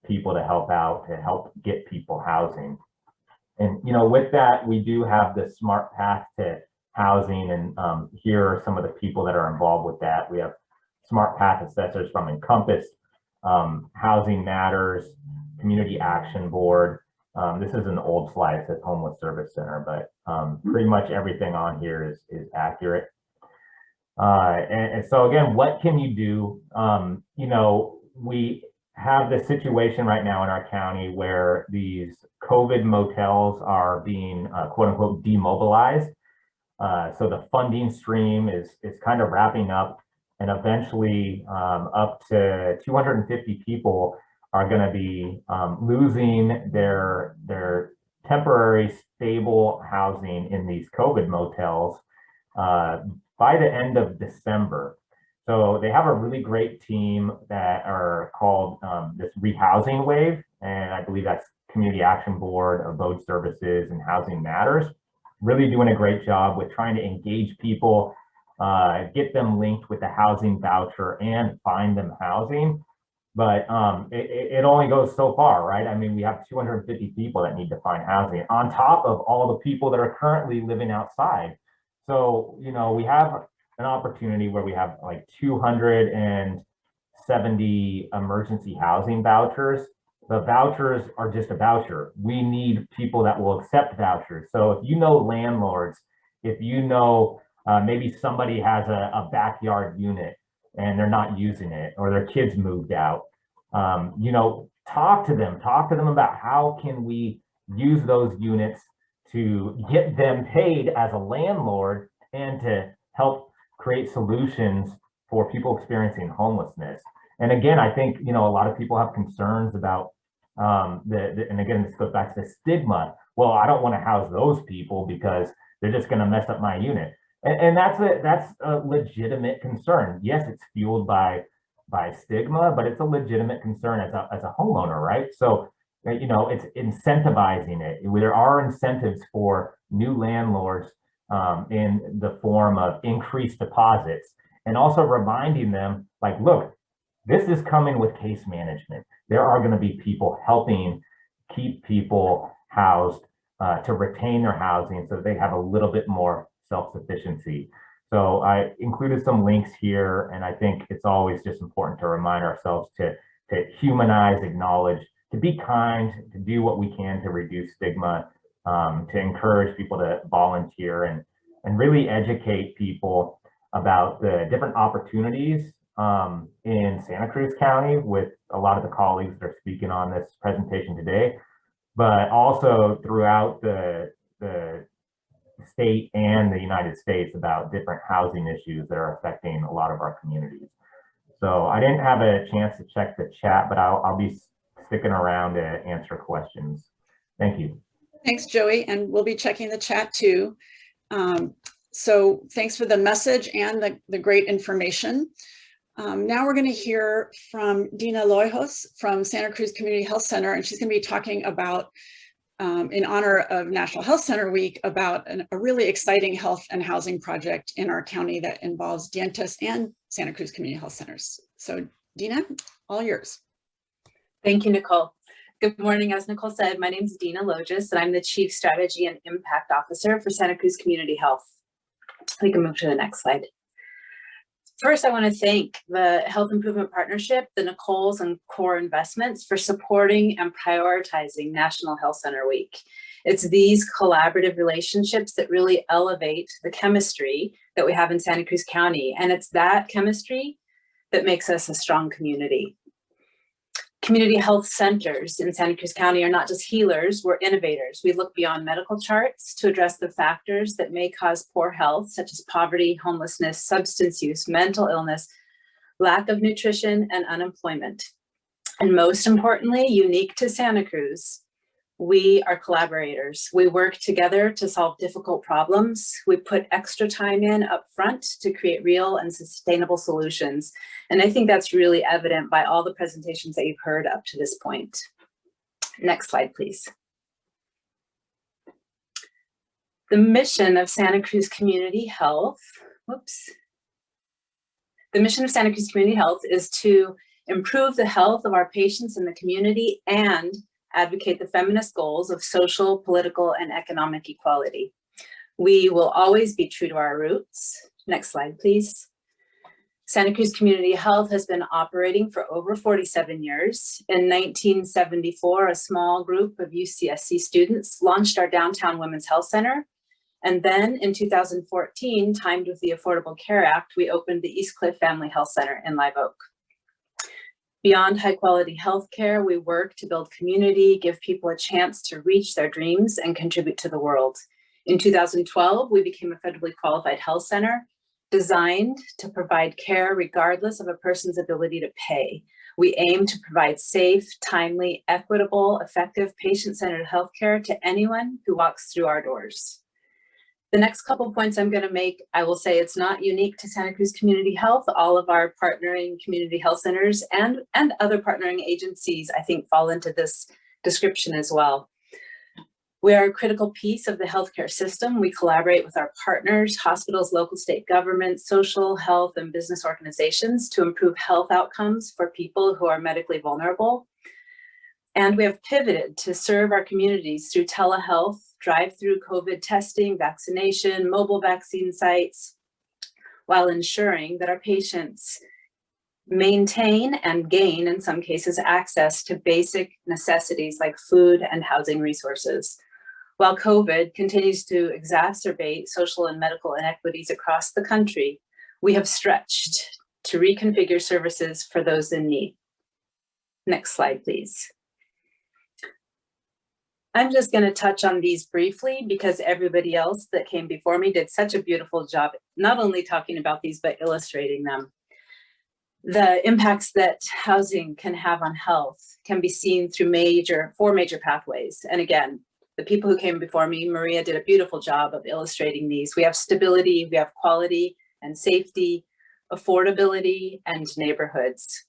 people to help out, to help get people housing. And, you know, with that, we do have the smart path to housing. And um, here are some of the people that are involved with that. We have smart path assessors from Encompass, um, Housing Matters, Community Action Board. Um, this is an old slide, it says Homeless Service Center, but um, pretty much everything on here is, is accurate. Uh, and, and, so again, what can you do? Um, you know, we have this situation right now in our county where these COVID motels are being uh, quote unquote demobilized. Uh, so the funding stream is, is kind of wrapping up and eventually um, up to 250 people are going to be um, losing their their temporary stable housing in these COVID motels uh, by the end of December. So they have a really great team that are called um, this rehousing wave. And I believe that's Community Action Board, Abode Services and Housing Matters. Really doing a great job with trying to engage people, uh, get them linked with the housing voucher and find them housing. But um, it, it only goes so far, right? I mean, we have 250 people that need to find housing on top of all the people that are currently living outside. So, you know, we have an opportunity where we have like 270 emergency housing vouchers. The vouchers are just a voucher. We need people that will accept vouchers. So if you know landlords, if you know uh, maybe somebody has a, a backyard unit and they're not using it or their kids moved out, um, you know, talk to them, talk to them about how can we use those units to get them paid as a landlord and to help create solutions for people experiencing homelessness. And again, I think, you know, a lot of people have concerns about um, the, the, and again, this goes back to the stigma. Well, I don't want to house those people because they're just going to mess up my unit. And, and that's a, that's a legitimate concern. Yes, it's fueled by, by stigma, but it's a legitimate concern as a, as a homeowner, right? So, you know, it's incentivizing it. There are incentives for new landlords um, in the form of increased deposits and also reminding them like, look, this is coming with case management. There are going to be people helping keep people housed uh, to retain their housing so they have a little bit more self-sufficiency. So I included some links here, and I think it's always just important to remind ourselves to, to humanize, acknowledge, to be kind, to do what we can to reduce stigma, um, to encourage people to volunteer and, and really educate people about the different opportunities um, in Santa Cruz County with a lot of the colleagues that are speaking on this presentation today, but also throughout the, the state and the United States about different housing issues that are affecting a lot of our communities. So I didn't have a chance to check the chat, but I'll, I'll be sticking around to answer questions. Thank you. Thanks, Joey. And we'll be checking the chat too. Um, so thanks for the message and the, the great information. Um, now we're going to hear from Dina Loijos from Santa Cruz Community Health Center, and she's going to be talking about, um, in honor of National Health Center Week, about an, a really exciting health and housing project in our county that involves Dientes and Santa Cruz Community Health Centers. So Dina, all yours. Thank you, Nicole. Good morning. As Nicole said, my name is Dina Logis, and I'm the Chief Strategy and Impact Officer for Santa Cruz Community Health. We can move to the next slide. First, I want to thank the Health Improvement Partnership, the Nicoles and Core Investments for supporting and prioritizing National Health Center Week. It's these collaborative relationships that really elevate the chemistry that we have in Santa Cruz County. And it's that chemistry that makes us a strong community. Community health centers in Santa Cruz County are not just healers, we're innovators. We look beyond medical charts to address the factors that may cause poor health, such as poverty, homelessness, substance use, mental illness, lack of nutrition, and unemployment. And most importantly, unique to Santa Cruz, we are collaborators. We work together to solve difficult problems. We put extra time in up front to create real and sustainable solutions. And I think that's really evident by all the presentations that you've heard up to this point. Next slide, please. The mission of Santa Cruz Community Health, whoops. The mission of Santa Cruz Community Health is to improve the health of our patients in the community and advocate the feminist goals of social, political, and economic equality. We will always be true to our roots. Next slide, please. Santa Cruz Community Health has been operating for over 47 years. In 1974, a small group of UCSC students launched our Downtown Women's Health Center. And then in 2014, timed with the Affordable Care Act, we opened the East Cliff Family Health Center in Live Oak. Beyond high quality healthcare, we work to build community, give people a chance to reach their dreams and contribute to the world. In 2012, we became a federally qualified health center designed to provide care regardless of a person's ability to pay. We aim to provide safe, timely, equitable, effective patient-centered healthcare to anyone who walks through our doors. The next couple points I'm going to make, I will say it's not unique to Santa Cruz Community Health. All of our partnering community health centers and, and other partnering agencies, I think, fall into this description as well. We are a critical piece of the healthcare system. We collaborate with our partners, hospitals, local state governments, social, health, and business organizations to improve health outcomes for people who are medically vulnerable. And we have pivoted to serve our communities through telehealth, drive-through COVID testing, vaccination, mobile vaccine sites, while ensuring that our patients maintain and gain, in some cases, access to basic necessities like food and housing resources. While COVID continues to exacerbate social and medical inequities across the country, we have stretched to reconfigure services for those in need. Next slide, please. I'm just going to touch on these briefly because everybody else that came before me did such a beautiful job, not only talking about these, but illustrating them. The impacts that housing can have on health can be seen through major, four major pathways. And again, the people who came before me, Maria did a beautiful job of illustrating these. We have stability, we have quality and safety, affordability, and neighborhoods.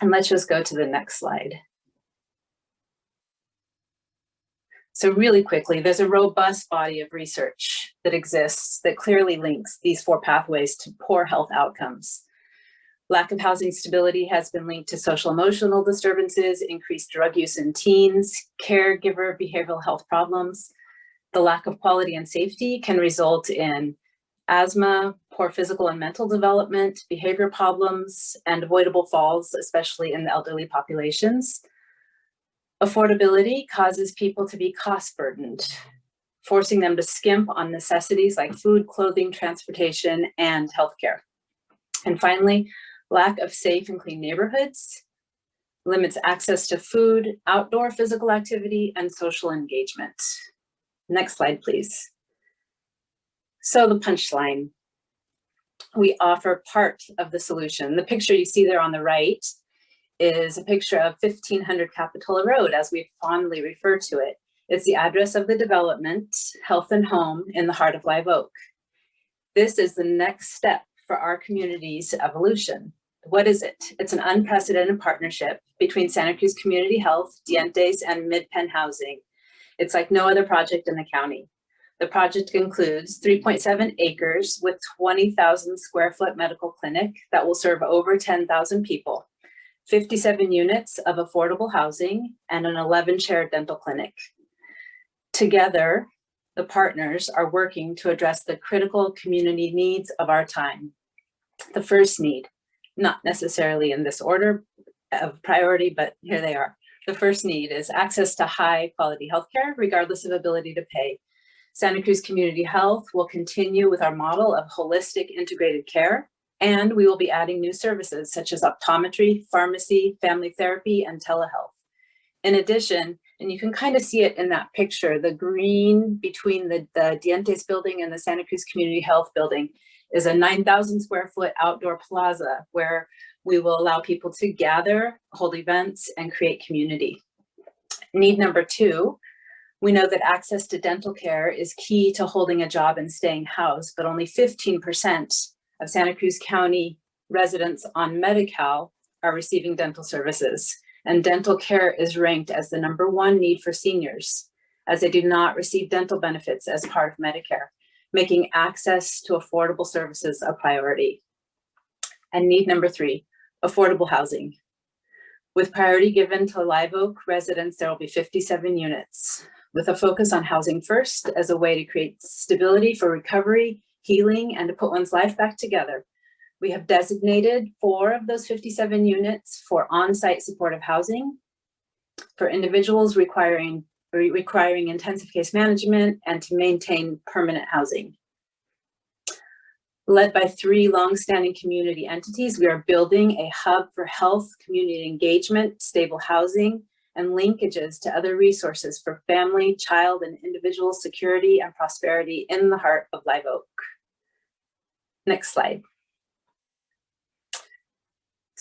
And let's just go to the next slide. So really quickly, there's a robust body of research that exists that clearly links these four pathways to poor health outcomes. Lack of housing stability has been linked to social emotional disturbances, increased drug use in teens, caregiver behavioral health problems. The lack of quality and safety can result in asthma, poor physical and mental development, behavior problems, and avoidable falls, especially in the elderly populations. Affordability causes people to be cost burdened, forcing them to skimp on necessities like food, clothing, transportation, and healthcare. And finally, lack of safe and clean neighborhoods limits access to food, outdoor physical activity, and social engagement. Next slide, please. So the punchline, we offer part of the solution. The picture you see there on the right is a picture of 1500 Capitola Road, as we fondly refer to it. It's the address of the development, Health and Home, in the heart of Live Oak. This is the next step for our community's evolution. What is it? It's an unprecedented partnership between Santa Cruz Community Health, Dientes, and MidPen Housing. It's like no other project in the county. The project includes 3.7 acres with 20,000 square foot medical clinic that will serve over 10,000 people. 57 units of affordable housing, and an 11 chair dental clinic. Together, the partners are working to address the critical community needs of our time. The first need, not necessarily in this order of priority, but here they are. The first need is access to high quality healthcare, regardless of ability to pay. Santa Cruz Community Health will continue with our model of holistic integrated care and we will be adding new services such as optometry, pharmacy, family therapy, and telehealth. In addition, and you can kind of see it in that picture, the green between the, the Dientes building and the Santa Cruz Community Health building is a 9,000 square foot outdoor plaza where we will allow people to gather, hold events, and create community. Need number two, we know that access to dental care is key to holding a job and staying housed, but only 15% of Santa Cruz County residents on Medi-Cal are receiving dental services. And dental care is ranked as the number one need for seniors, as they do not receive dental benefits as part of Medicare, making access to affordable services a priority. And need number three, affordable housing. With priority given to Live Oak residents, there will be 57 units with a focus on housing first as a way to create stability for recovery healing, and to put one's life back together. We have designated four of those 57 units for on-site supportive housing for individuals requiring, requiring intensive case management and to maintain permanent housing. Led by three long-standing community entities, we are building a hub for health, community engagement, stable housing, and linkages to other resources for family, child, and individual security and prosperity in the heart of Live Oak. Next slide.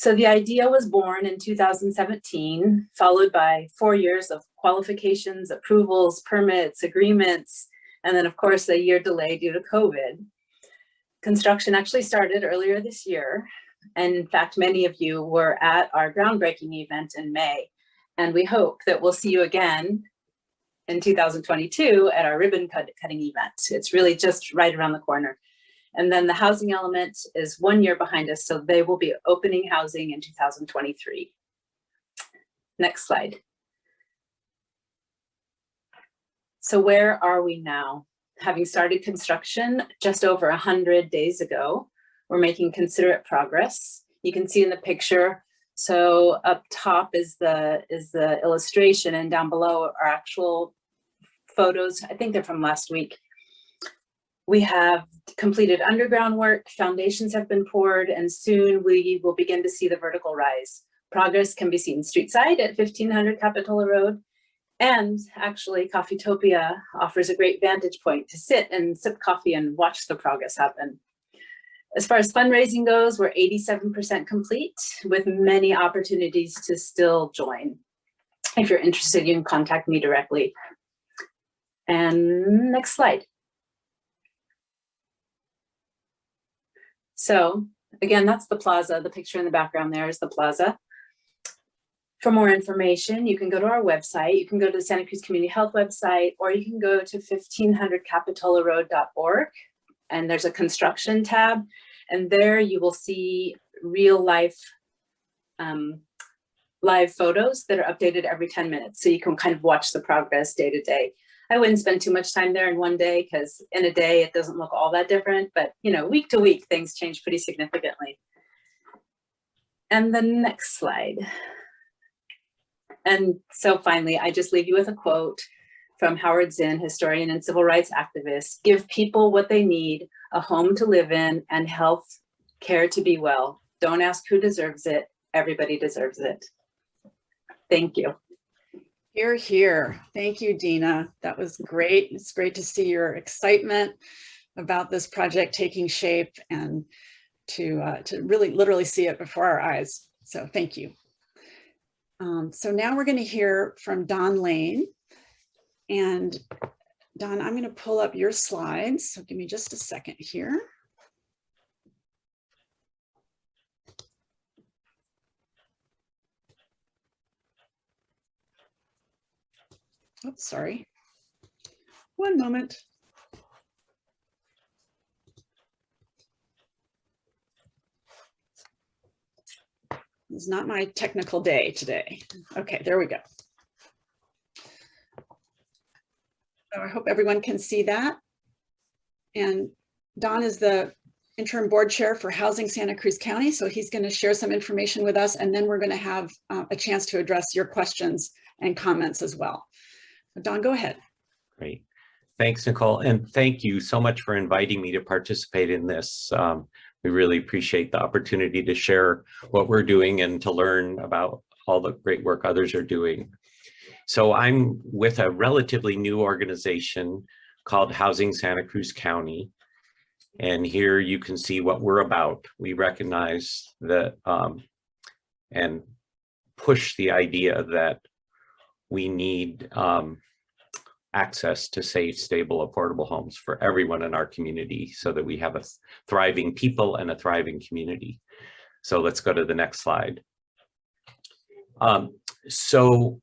So the idea was born in 2017, followed by four years of qualifications, approvals, permits, agreements, And then of course, a year delay due to COVID. Construction actually started earlier this year. And in fact, many of you were at our groundbreaking event in May. And we hope that we'll see you again in 2022 at our ribbon cut cutting event. It's really just right around the corner. And then the housing element is one year behind us, so they will be opening housing in 2023. Next slide. So where are we now? Having started construction just over 100 days ago, we're making considerate progress. You can see in the picture, so up top is the, is the illustration and down below are actual photos. I think they're from last week. We have completed underground work, foundations have been poured, and soon we will begin to see the vertical rise. Progress can be seen street side at 1500 Capitola Road. And actually Coffeetopia offers a great vantage point to sit and sip coffee and watch the progress happen. As far as fundraising goes, we're 87% complete with many opportunities to still join. If you're interested, you can contact me directly. And next slide. So again, that's the plaza. The picture in the background there is the plaza. For more information, you can go to our website. You can go to the Santa Cruz Community Health website, or you can go to 1500capitolaroad.org and there's a construction tab. And there you will see real life um, live photos that are updated every 10 minutes. So you can kind of watch the progress day to day. I wouldn't spend too much time there in one day because in a day it doesn't look all that different, but you know, week to week things change pretty significantly. And the next slide. And so finally, I just leave you with a quote from Howard Zinn, historian and civil rights activist, give people what they need, a home to live in and health care to be well. Don't ask who deserves it, everybody deserves it. Thank you. Here, here. Thank you, Dina. That was great. It's great to see your excitement about this project taking shape and to, uh, to really literally see it before our eyes. So thank you. Um, so now we're going to hear from Don Lane. And Don, I'm going to pull up your slides. So give me just a second here. Oops, sorry. One moment. It's not my technical day today. Okay, there we go. So I hope everyone can see that. And Don is the interim board chair for Housing Santa Cruz County. So he's going to share some information with us and then we're going to have uh, a chance to address your questions and comments as well. Don, go ahead. Great. Thanks, Nicole. And thank you so much for inviting me to participate in this. Um, we really appreciate the opportunity to share what we're doing and to learn about all the great work others are doing. So I'm with a relatively new organization called Housing Santa Cruz County. And here you can see what we're about. We recognize that um, and push the idea that we need um, access to safe, stable, affordable homes for everyone in our community so that we have a thriving people and a thriving community. So let's go to the next slide. Um, so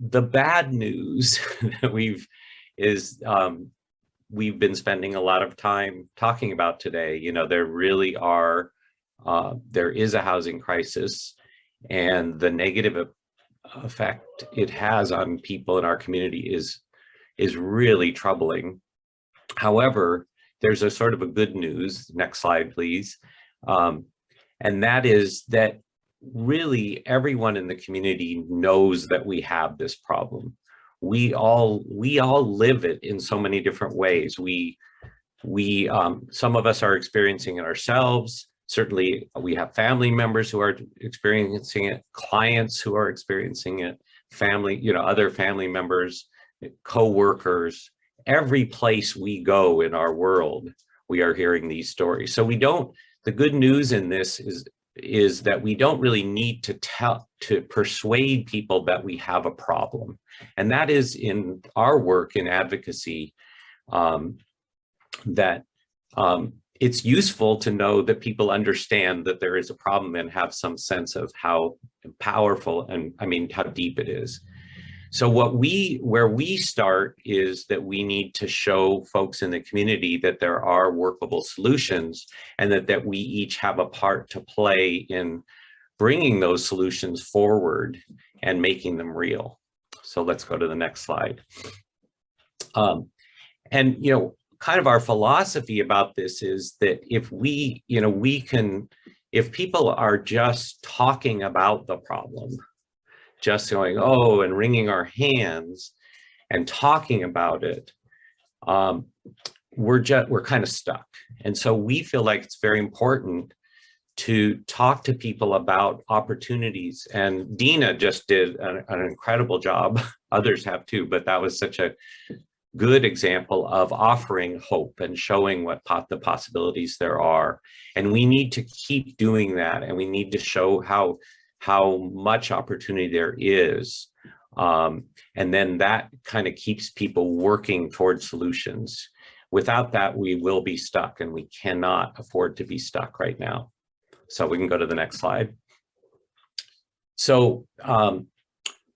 the bad news that we've is um, we've been spending a lot of time talking about today. You know, there really are, uh, there is a housing crisis and the negative effect it has on people in our community is is really troubling. However, there's a sort of a good news. Next slide, please. Um, and that is that really everyone in the community knows that we have this problem. We all we all live it in so many different ways. We we um, some of us are experiencing it ourselves. Certainly, we have family members who are experiencing it, clients who are experiencing it, family, you know, other family members, co-workers. Every place we go in our world, we are hearing these stories. So we don't, the good news in this is, is that we don't really need to tell, to persuade people that we have a problem. And that is in our work in advocacy, um, that um, it's useful to know that people understand that there is a problem and have some sense of how powerful and I mean how deep it is. So what we where we start is that we need to show folks in the community that there are workable solutions and that that we each have a part to play in bringing those solutions forward and making them real. So let's go to the next slide. Um, and you know, kind of our philosophy about this is that if we, you know, we can, if people are just talking about the problem, just going, oh, and wringing our hands and talking about it, um, we're just, we're kind of stuck. And so we feel like it's very important to talk to people about opportunities. And Dina just did an, an incredible job. Others have too, but that was such a good example of offering hope and showing what the possibilities there are. And we need to keep doing that. And we need to show how, how much opportunity there is. Um, and then that kind of keeps people working towards solutions. Without that, we will be stuck and we cannot afford to be stuck right now. So we can go to the next slide. So um,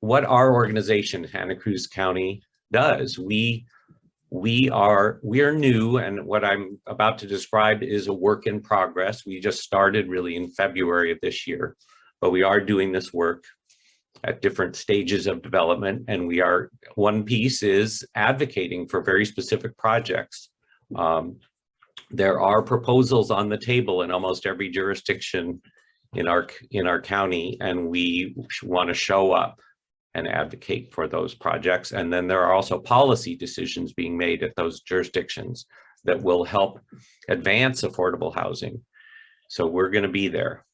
what our organization, Santa Cruz County, does. We we are we are new and what I'm about to describe is a work in progress. We just started really in February of this year, but we are doing this work at different stages of development and we are one piece is advocating for very specific projects. Um, there are proposals on the table in almost every jurisdiction in our in our county and we want to show up and advocate for those projects. And then there are also policy decisions being made at those jurisdictions that will help advance affordable housing. So we're going to be there.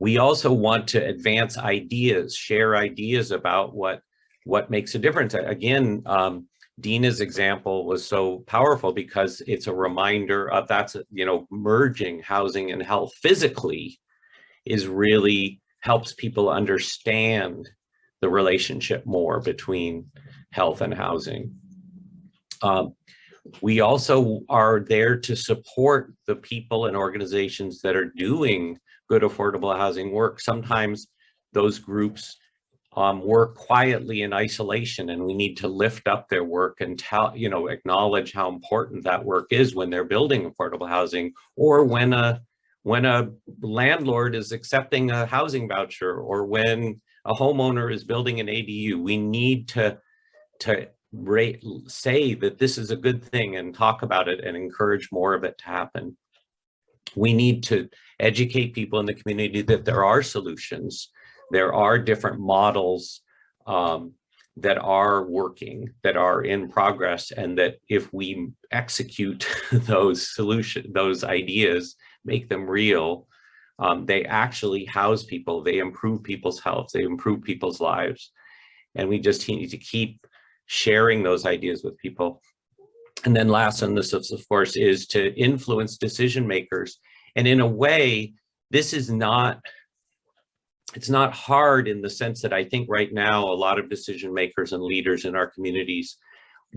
We also want to advance ideas, share ideas about what, what makes a difference. Again, um, Dina's example was so powerful because it's a reminder of that's, you know, merging housing and health physically is really helps people understand the relationship more between health and housing. Um, we also are there to support the people and organizations that are doing good affordable housing work. Sometimes those groups um, work quietly in isolation and we need to lift up their work and tell, you know, acknowledge how important that work is when they're building affordable housing or when a when a landlord is accepting a housing voucher or when a homeowner is building an ADU, we need to, to rate, say that this is a good thing and talk about it and encourage more of it to happen. We need to educate people in the community that there are solutions. There are different models um, that are working, that are in progress, and that if we execute those solution, those ideas, make them real, um, they actually house people, they improve people's health, they improve people's lives. And we just need to keep sharing those ideas with people. And then last on this, of course, is to influence decision makers. And in a way, this is not, it's not hard in the sense that I think right now, a lot of decision makers and leaders in our communities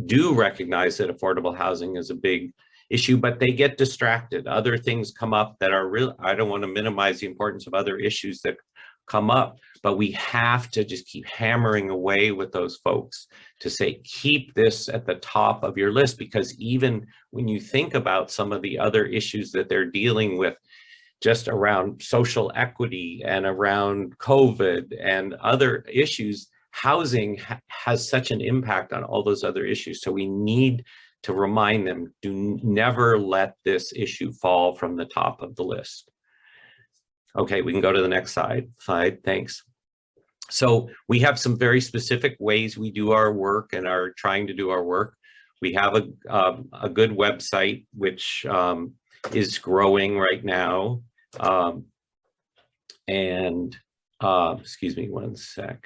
do recognize that affordable housing is a big issue, but they get distracted. Other things come up that are real. I don't want to minimize the importance of other issues that come up, but we have to just keep hammering away with those folks to say, keep this at the top of your list, because even when you think about some of the other issues that they're dealing with, just around social equity and around COVID and other issues, housing ha has such an impact on all those other issues. So we need to remind them, do never let this issue fall from the top of the list. Okay, we can go to the next slide. Slide, thanks. So we have some very specific ways we do our work and are trying to do our work. We have a, um, a good website, which um, is growing right now. Um, and, uh, excuse me one sec.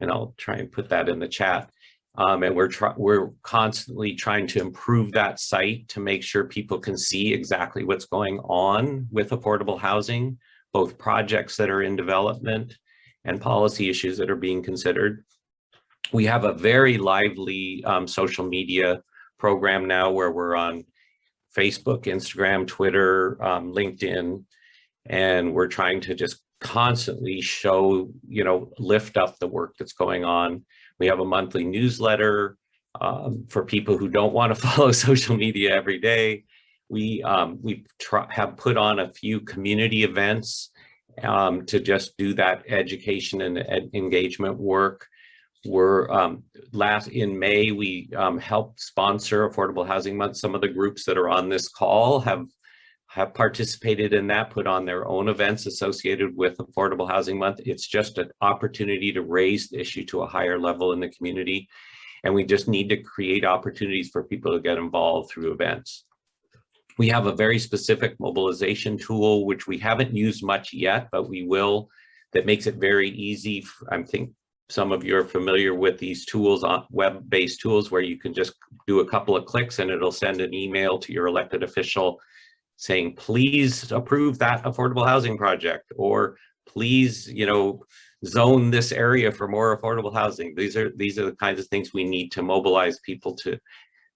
And I'll try and put that in the chat. Um, and we're we're constantly trying to improve that site to make sure people can see exactly what's going on with affordable housing, both projects that are in development and policy issues that are being considered. We have a very lively um, social media program now where we're on Facebook, Instagram, Twitter, um, LinkedIn, and we're trying to just constantly show, you know, lift up the work that's going on. We have a monthly newsletter um, for people who don't want to follow social media every day. We um, we have put on a few community events um, to just do that education and ed engagement work. We're um, last in May, we um, helped sponsor Affordable Housing Month. Some of the groups that are on this call have have participated in that, put on their own events associated with Affordable Housing Month. It's just an opportunity to raise the issue to a higher level in the community. And we just need to create opportunities for people to get involved through events. We have a very specific mobilization tool, which we haven't used much yet, but we will, that makes it very easy. I think some of you are familiar with these tools uh, web-based tools where you can just do a couple of clicks and it'll send an email to your elected official saying, please approve that affordable housing project, or please, you know, zone this area for more affordable housing. These are these are the kinds of things we need to mobilize people to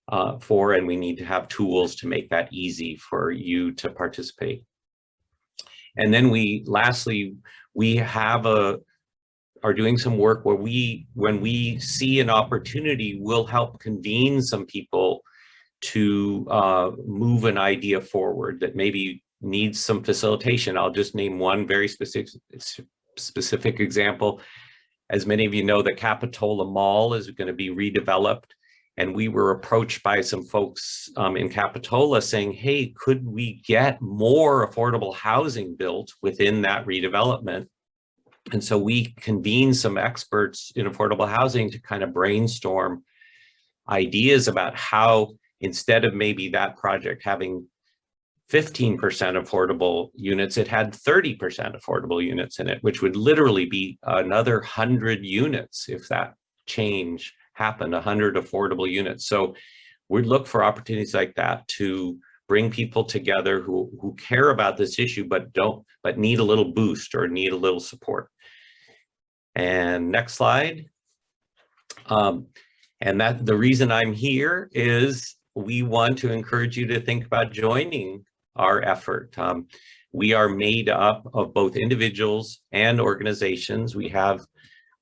uh, for, and we need to have tools to make that easy for you to participate. And then we, lastly, we have a, are doing some work where we, when we see an opportunity, we'll help convene some people to uh, move an idea forward that maybe needs some facilitation. I'll just name one very specific, specific example. As many of you know, the Capitola Mall is going to be redeveloped. And we were approached by some folks um, in Capitola saying, hey, could we get more affordable housing built within that redevelopment? And so we convened some experts in affordable housing to kind of brainstorm ideas about how instead of maybe that project having 15% affordable units, it had 30% affordable units in it, which would literally be another 100 units if that change happened, 100 affordable units. So we'd look for opportunities like that to bring people together who, who care about this issue, but don't, but need a little boost or need a little support. And next slide. Um, and that the reason I'm here is we want to encourage you to think about joining our effort. Um, we are made up of both individuals and organizations. We have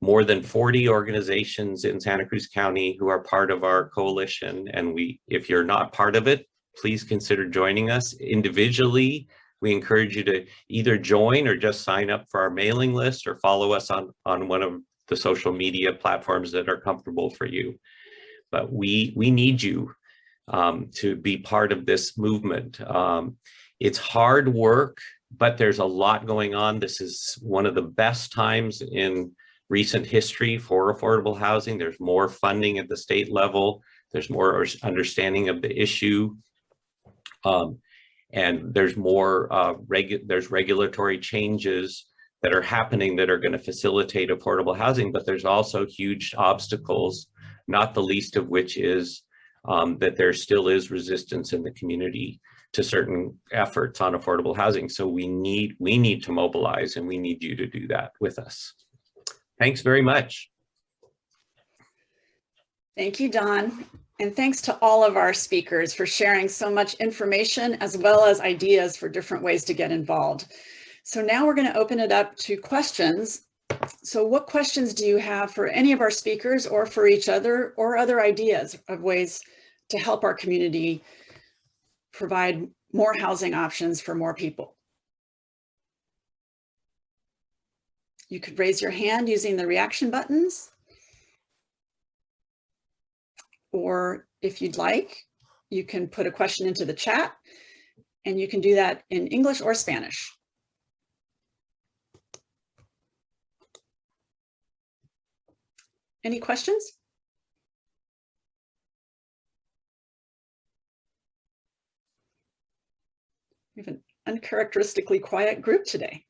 more than 40 organizations in Santa Cruz County who are part of our coalition. And we, if you're not part of it, please consider joining us individually. We encourage you to either join or just sign up for our mailing list or follow us on, on one of the social media platforms that are comfortable for you. But we, we need you um, to be part of this movement. Um, it's hard work, but there's a lot going on. This is one of the best times in recent history for affordable housing. There's more funding at the state level. There's more understanding of the issue. Um, and there's more, uh, regu there's regulatory changes that are happening that are going to facilitate affordable housing, but there's also huge obstacles, not the least of which is um, that there still is resistance in the community to certain efforts on affordable housing. So we need, we need to mobilize and we need you to do that with us. Thanks very much. Thank you, Don. And thanks to all of our speakers for sharing so much information as well as ideas for different ways to get involved. So now we're going to open it up to questions. So what questions do you have for any of our speakers or for each other or other ideas of ways to help our community provide more housing options for more people? You could raise your hand using the reaction buttons. Or if you'd like, you can put a question into the chat and you can do that in English or Spanish. Any questions? We have an uncharacteristically quiet group today.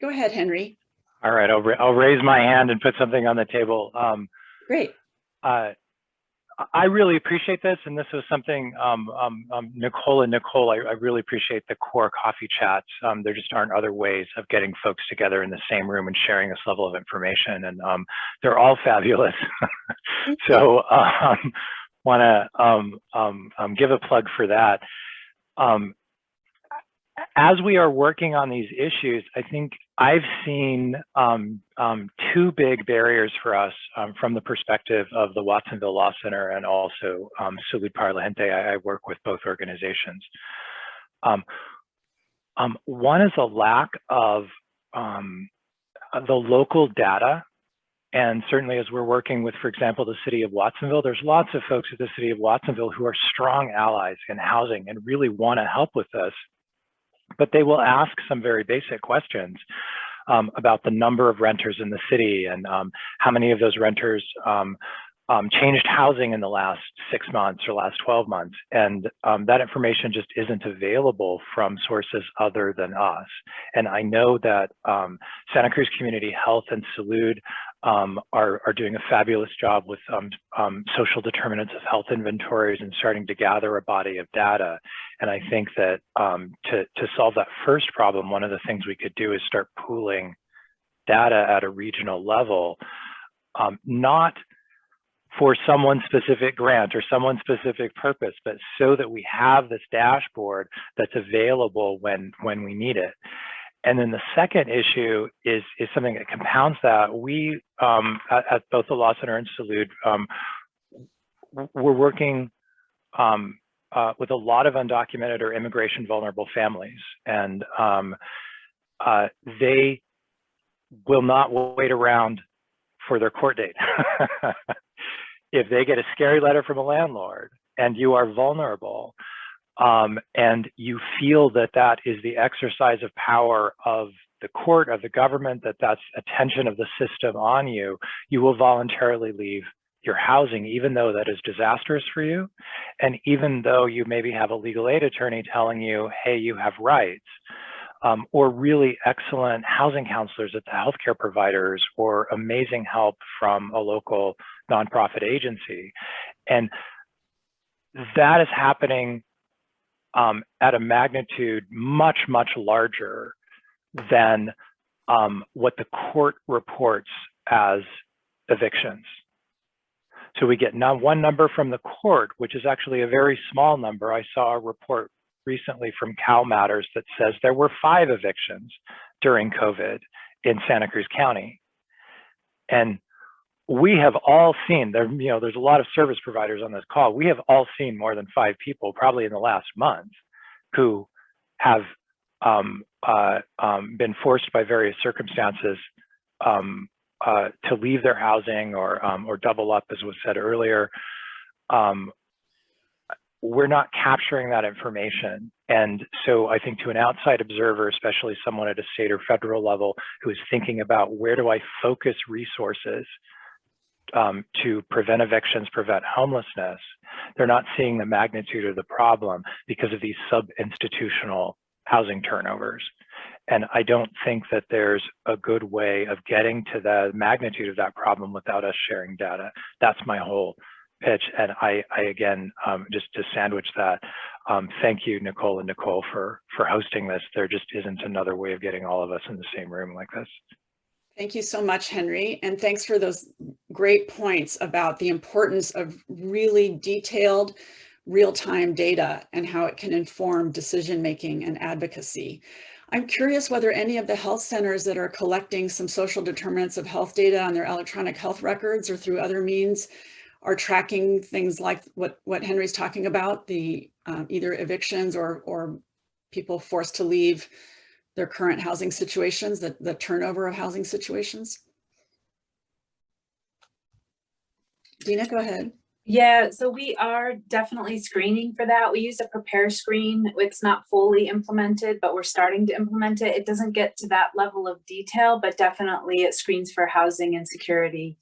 Go ahead, Henry. All right, I'll, I'll raise my hand and put something on the table. Um, Great. uh, I really appreciate this, and this was something um, um, um, Nicole and Nicole. I, I, really appreciate the core coffee chats. Um, there just aren't other ways of getting folks together in the same room and sharing this level of information, and um, they're all fabulous. so, want to give a plug for that. as we are working on these issues, I think I've seen um, um, two big barriers for us um, from the perspective of the Watsonville Law Center and also um, Salud. I, I, work with both organizations. Um, um, one is a lack of the local data. And certainly as we're working with, for example, the city of Watsonville, there's lots of folks at the city of Watsonville who are strong allies in housing and really want to help with this but they will ask some very basic questions um, about the number of renters in the city and um, how many of those renters um, um changed housing in the last six months or last 12 months. And um, that information just isn't available from sources other than us. And I know that Santa Cruz Community Health and Salud um, are, are doing a fabulous job with um, um, social determinants of health inventories and starting to gather a body of data. And I think that um, to, to solve that first problem, one of the things we could do is start pooling data at a regional level, um, not for someone specific grant or someone specific purpose, but so that we have this dashboard that's available when, when we need it. And then the second issue is, is something that compounds that. We, um, at, at, both the Law Center and Salud, um, we're working um, uh, with a lot of undocumented or immigration vulnerable families. And um, uh, they will not wait around for their court date. if they get a scary letter from a landlord and you are vulnerable, um, and you feel that that is the exercise of power of the court, of the government, that that's attention of the system on you, you will voluntarily leave your housing, even though that is disastrous for you. And even though you maybe have a legal aid attorney telling you, hey, you have rights, um, or really excellent housing counselors at the healthcare providers, or amazing help from a local nonprofit agency. And that is happening um, at a magnitude much, much larger than um, what the court reports as evictions. So we get one number from the court, which is actually a very small number. I saw a report recently from Cal Matters that says there were five evictions during COVID in Santa Cruz County. And we have all seen there, you know, there's a lot of service providers on this call. We have all seen more than five people, probably in the last month, who have um, uh, um, been forced by various circumstances um, uh, to leave their housing or um, or double up, as was said earlier. Um, we're not capturing that information. And so I think to an outside observer, especially someone at a state or federal level who is thinking about where do I focus resources um, to prevent evictions, prevent homelessness, they're not seeing the magnitude of the problem because of these sub-institutional housing turnovers. And I don't think that there's a good way of getting to the magnitude of that problem without us sharing data. That's my whole pitch. And I, I again, um, just to sandwich that, um, thank you, Nicole and Nicole, for, for hosting this. There just isn't another way of getting all of us in the same room like this. Thank you so much, Henry. And thanks for those great points about the importance of really detailed real-time data and how it can inform decision-making and advocacy. I'm curious whether any of the health centers that are collecting some social determinants of health data on their electronic health records or through other means are tracking things like what, what Henry's talking about, the um, either evictions or, or people forced to leave their current housing situations, the, the turnover of housing situations? Dina, go ahead. Yeah, so we are definitely screening for that. We use a PRAPARE screen. It's not fully implemented, but we're starting to implement it. It doesn't get to that level of detail, but definitely it screens for housing and security.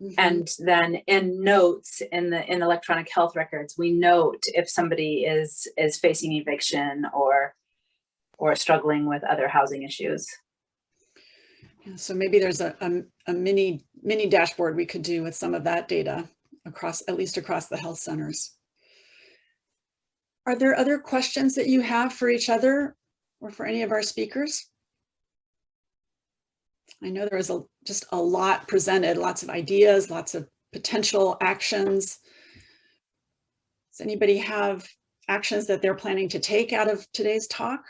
Mm -hmm. And then in notes in the in electronic health records, we note if somebody is is facing eviction or or struggling with other housing issues. So maybe there's a, a, a, mini mini dashboard we could do with some of that data across, at least across the health centers. Are there other questions that you have for each other or for any of our speakers? I know there was a, just a lot presented, lots of ideas, lots of potential actions. Does anybody have actions that they're planning to take out of today's talk?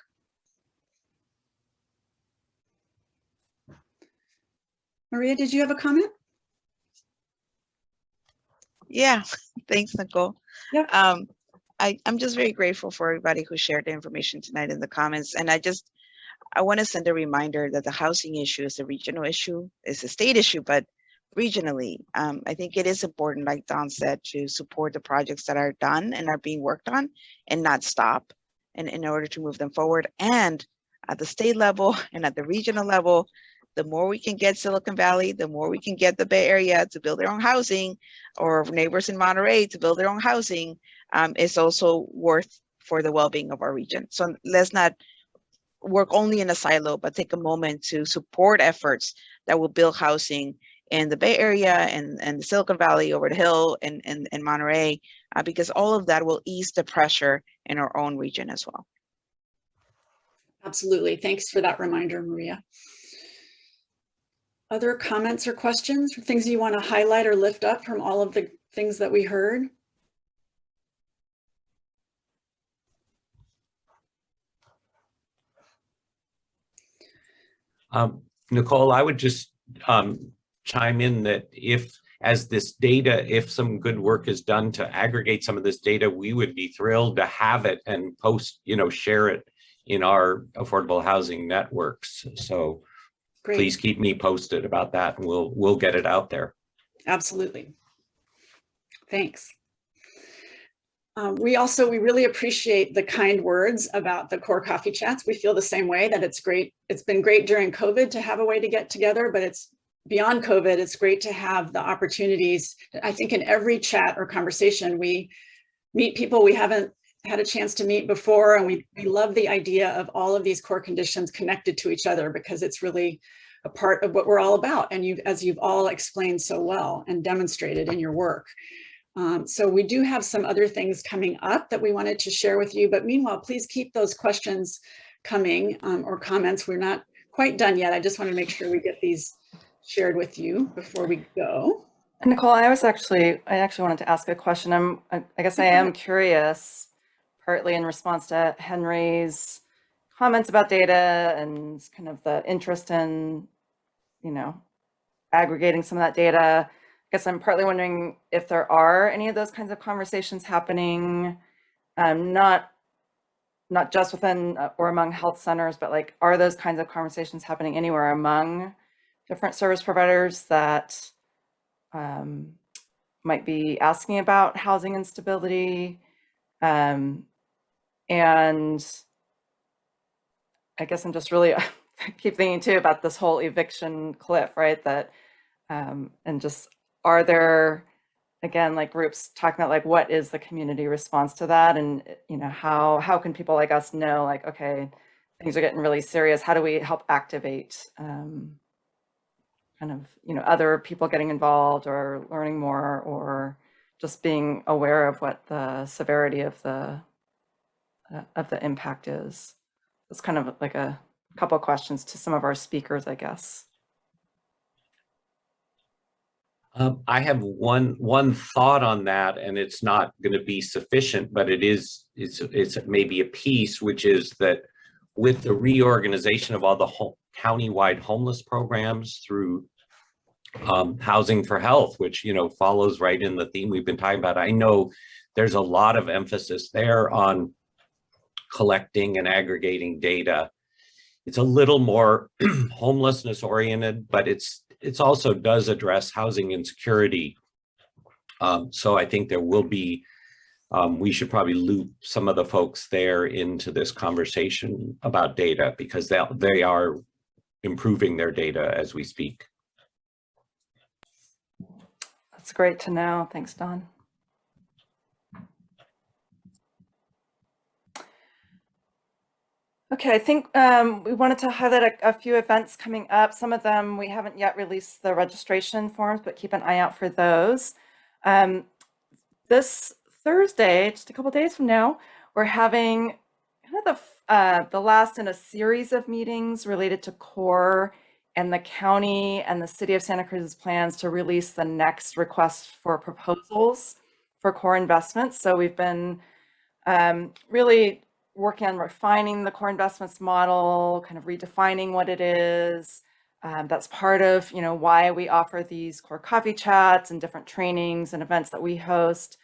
Maria, did you have a comment? Yeah, thanks, Nicole. Yep. Um, I, I'm just very grateful for everybody who shared the information tonight in the comments. And I just, I want to send a reminder that the housing issue is a regional issue, it's a state issue, but regionally, um, I think it is important, like Don said, to support the projects that are done and are being worked on and not stop and in order to move them forward. And at the state level and at the regional level, the more we can get Silicon Valley, the more we can get the Bay Area to build their own housing or neighbors in Monterey to build their own housing, um, is also worth for the well-being of our region. So let's not work only in a silo, but take a moment to support efforts that will build housing in the Bay Area and, and the Silicon Valley over the hill and, and, and Monterey, uh, because all of that will ease the pressure in our own region as well. Absolutely. Thanks for that reminder, Maria. Other comments or questions or things you want to highlight or lift up from all of the things that we heard? Um, Nicole, I would just um, chime in that if, as this data, if some good work is done to aggregate some of this data, we would be thrilled to have it and post, you know, share it in our affordable housing networks. So Great. please keep me posted about that and we'll, we'll get it out there. Absolutely. Thanks. Um, we also, we really appreciate the kind words about the core coffee chats. We feel the same way that it's great. It's been great during COVID to have a way to get together, but it's beyond COVID. It's great to have the opportunities. I think in every chat or conversation, we meet people we haven't had a chance to meet before. And we, we love the idea of all of these core conditions connected to each other because it's really a part of what we're all about. And you, as you've all explained so well and demonstrated in your work. Um, so we do have some other things coming up that we wanted to share with you, but meanwhile, please keep those questions coming um, or comments. We're not quite done yet. I just want to make sure we get these shared with you before we go. Nicole, I was actually, I actually wanted to ask a question. I'm, I I guess I am curious, partly in response to Henry's comments about data and kind of the interest in, you know, aggregating some of that data. I guess I'm partly wondering if there are any of those kinds of conversations happening, um, not not just within uh, or among health centers, but like, are those kinds of conversations happening anywhere among different service providers that um, might be asking about housing instability? Um, and I guess I'm just really keep thinking too about this whole eviction cliff, right? That um, and just are there again like groups talking about like what is the community response to that and you know how how can people like us know like okay things are getting really serious how do we help activate um, kind of you know other people getting involved or learning more or just being aware of what the severity of the of the impact is it's kind of like a couple questions to some of our speakers i guess Um, I have one one thought on that, and it's not going to be sufficient, but it is it's it's maybe a piece, which is that with the reorganization of all the ho countywide homeless programs through um, Housing for Health, which you know follows right in the theme we've been talking about. I know there's a lot of emphasis there on collecting and aggregating data. It's a little more homelessness oriented, but it's it's also does address housing insecurity. Um, so I think there will be, um, we should probably loop some of the folks there into this conversation about data because they, they are improving their data as we speak. that's great to know thanks don Okay, I think um, we wanted to highlight a, a, few events coming up. Some of them we haven't yet released the registration forms, but keep an eye out for those. Um, this Thursday, just a couple days from now, we're having kind of the, uh, the last in a series of meetings related to core and the county and the city of Santa Cruz's plans to release the next request for proposals for core investments. So we've been um, really working on refining the core investments model, kind of redefining what it is. Um, that's part of, you know, why we offer these core coffee chats and different trainings and events that we host.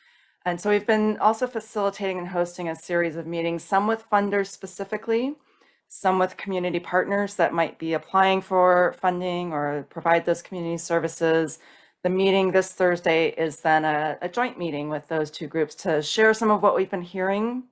And so we've been also facilitating and hosting a series of meetings, some with funders specifically, some with community partners that might be applying for funding or provide those community services. The meeting this Thursday is then a, a joint meeting with those two groups to share some of what we've been hearing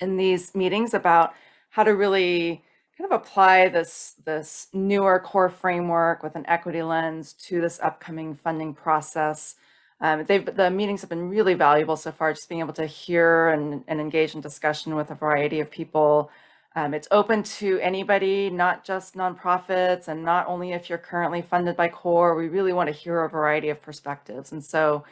in these meetings about how to really kind of apply this, this newer core framework with an equity lens to this upcoming funding process. Um, they've, the meetings have been really valuable so far, just being able to hear and, and engage in discussion with a variety of people. Um, it's open to anybody, not just nonprofits, and not only if you're currently funded by CORE. We really want to hear a variety of perspectives. And so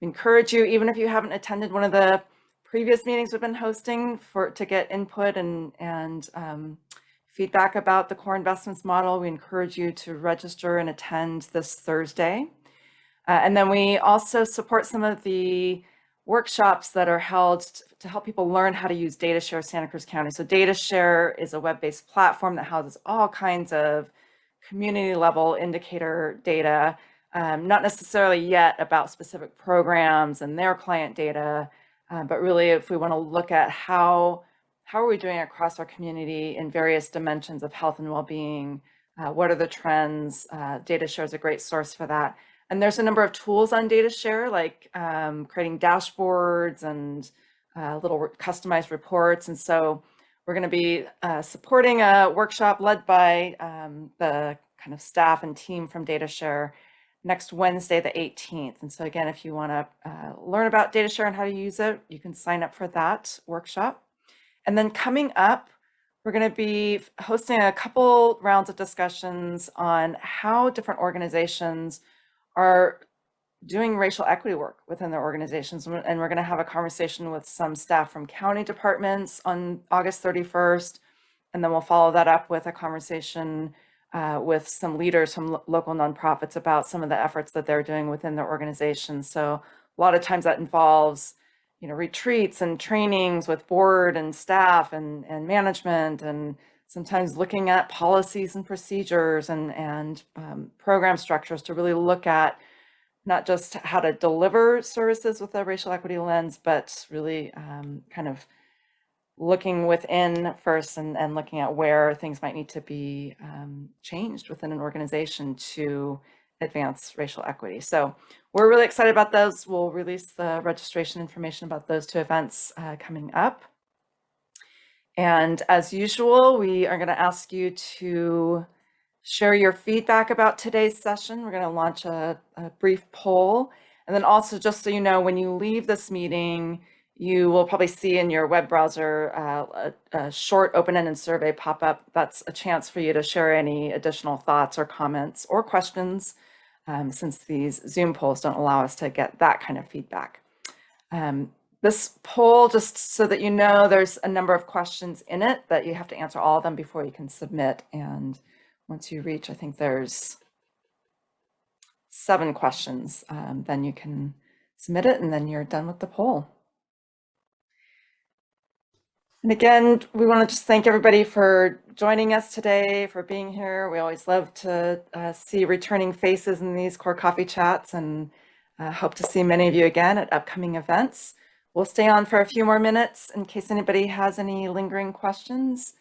we encourage you, even if you haven't attended one of the previous meetings we've been hosting for to get input and, and um, feedback about the core investments model, we encourage you to register and attend this Thursday. Uh, and then we also support some of the workshops that are held to help people learn how to use DataShare Santa Cruz County. So DataShare is a web-based platform that houses all kinds of community level indicator data, um, not necessarily yet about specific programs and their client data, uh, but really if we want to look at how how are we doing across our community in various dimensions of health and well-being, uh, what are the trends, uh, DataShare is a great source for that. And there's a number of tools on DataShare, like um, creating dashboards and uh, little customized reports. And so we're going to be uh, supporting a workshop led by um, the kind of staff and team from DataShare next Wednesday, the 18th. And so again, if you want to uh, learn about DataShare and how to use it, you can sign up for that workshop. And then coming up, we're going to be hosting a couple rounds of discussions on how different organizations are doing racial equity work within their organizations. And we're going to have a conversation with some staff from county departments on August 31st. And then we'll follow that up with a conversation uh, with some leaders from lo- local nonprofits about some of the efforts that they're doing within their organizations. So a lot of times that involves you know, retreats and trainings with board and staff and, and management and sometimes looking at policies and procedures and, and um, program structures to really look at not just how to deliver services with a racial equity lens, but really um, kind of looking within first and, and looking at where things might need to be um, changed within an organization to advance racial equity. So we're really excited about those. We'll release the registration information about those two events uh, coming up. And as usual, we are going to ask you to share your feedback about today's session. We're going to launch a, a brief poll. And then also, just so you know, when you leave this meeting, you will probably see in your web browser uh, a, a short open-ended survey pop up. That's a chance for you to share any additional thoughts or comments or questions um, since these Zoom polls don't allow us to get that kind of feedback. Um, this poll, just so that you know, there's a number of questions in it that you have to answer all of them before you can submit. And once you reach, I think there's seven questions, um, then you can submit it and then you're done with the poll. And again, we want to just thank everybody for joining us today, for being here. We always love to uh, see returning faces in these core coffee chats and uh, hope to see many of you again at upcoming events. We'll stay on for a few more minutes in case anybody has any lingering questions.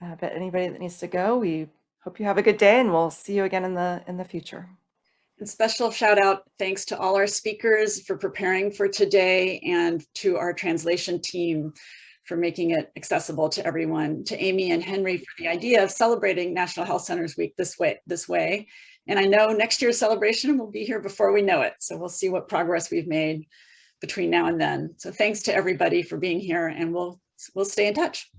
Uh, but anybody that needs to go, we hope you have a good day and we'll see you again in the in the future. And special shout out, thanks to all our speakers for preparing for today and to our translation team for making it accessible to everyone, to Amy and Henry for the idea of celebrating National Health Centers Week this way. This way. And I know next year's celebration will be here before we know it. So we'll see what progress we've made between now and then. So thanks to everybody for being here and we'll, we'll stay in touch.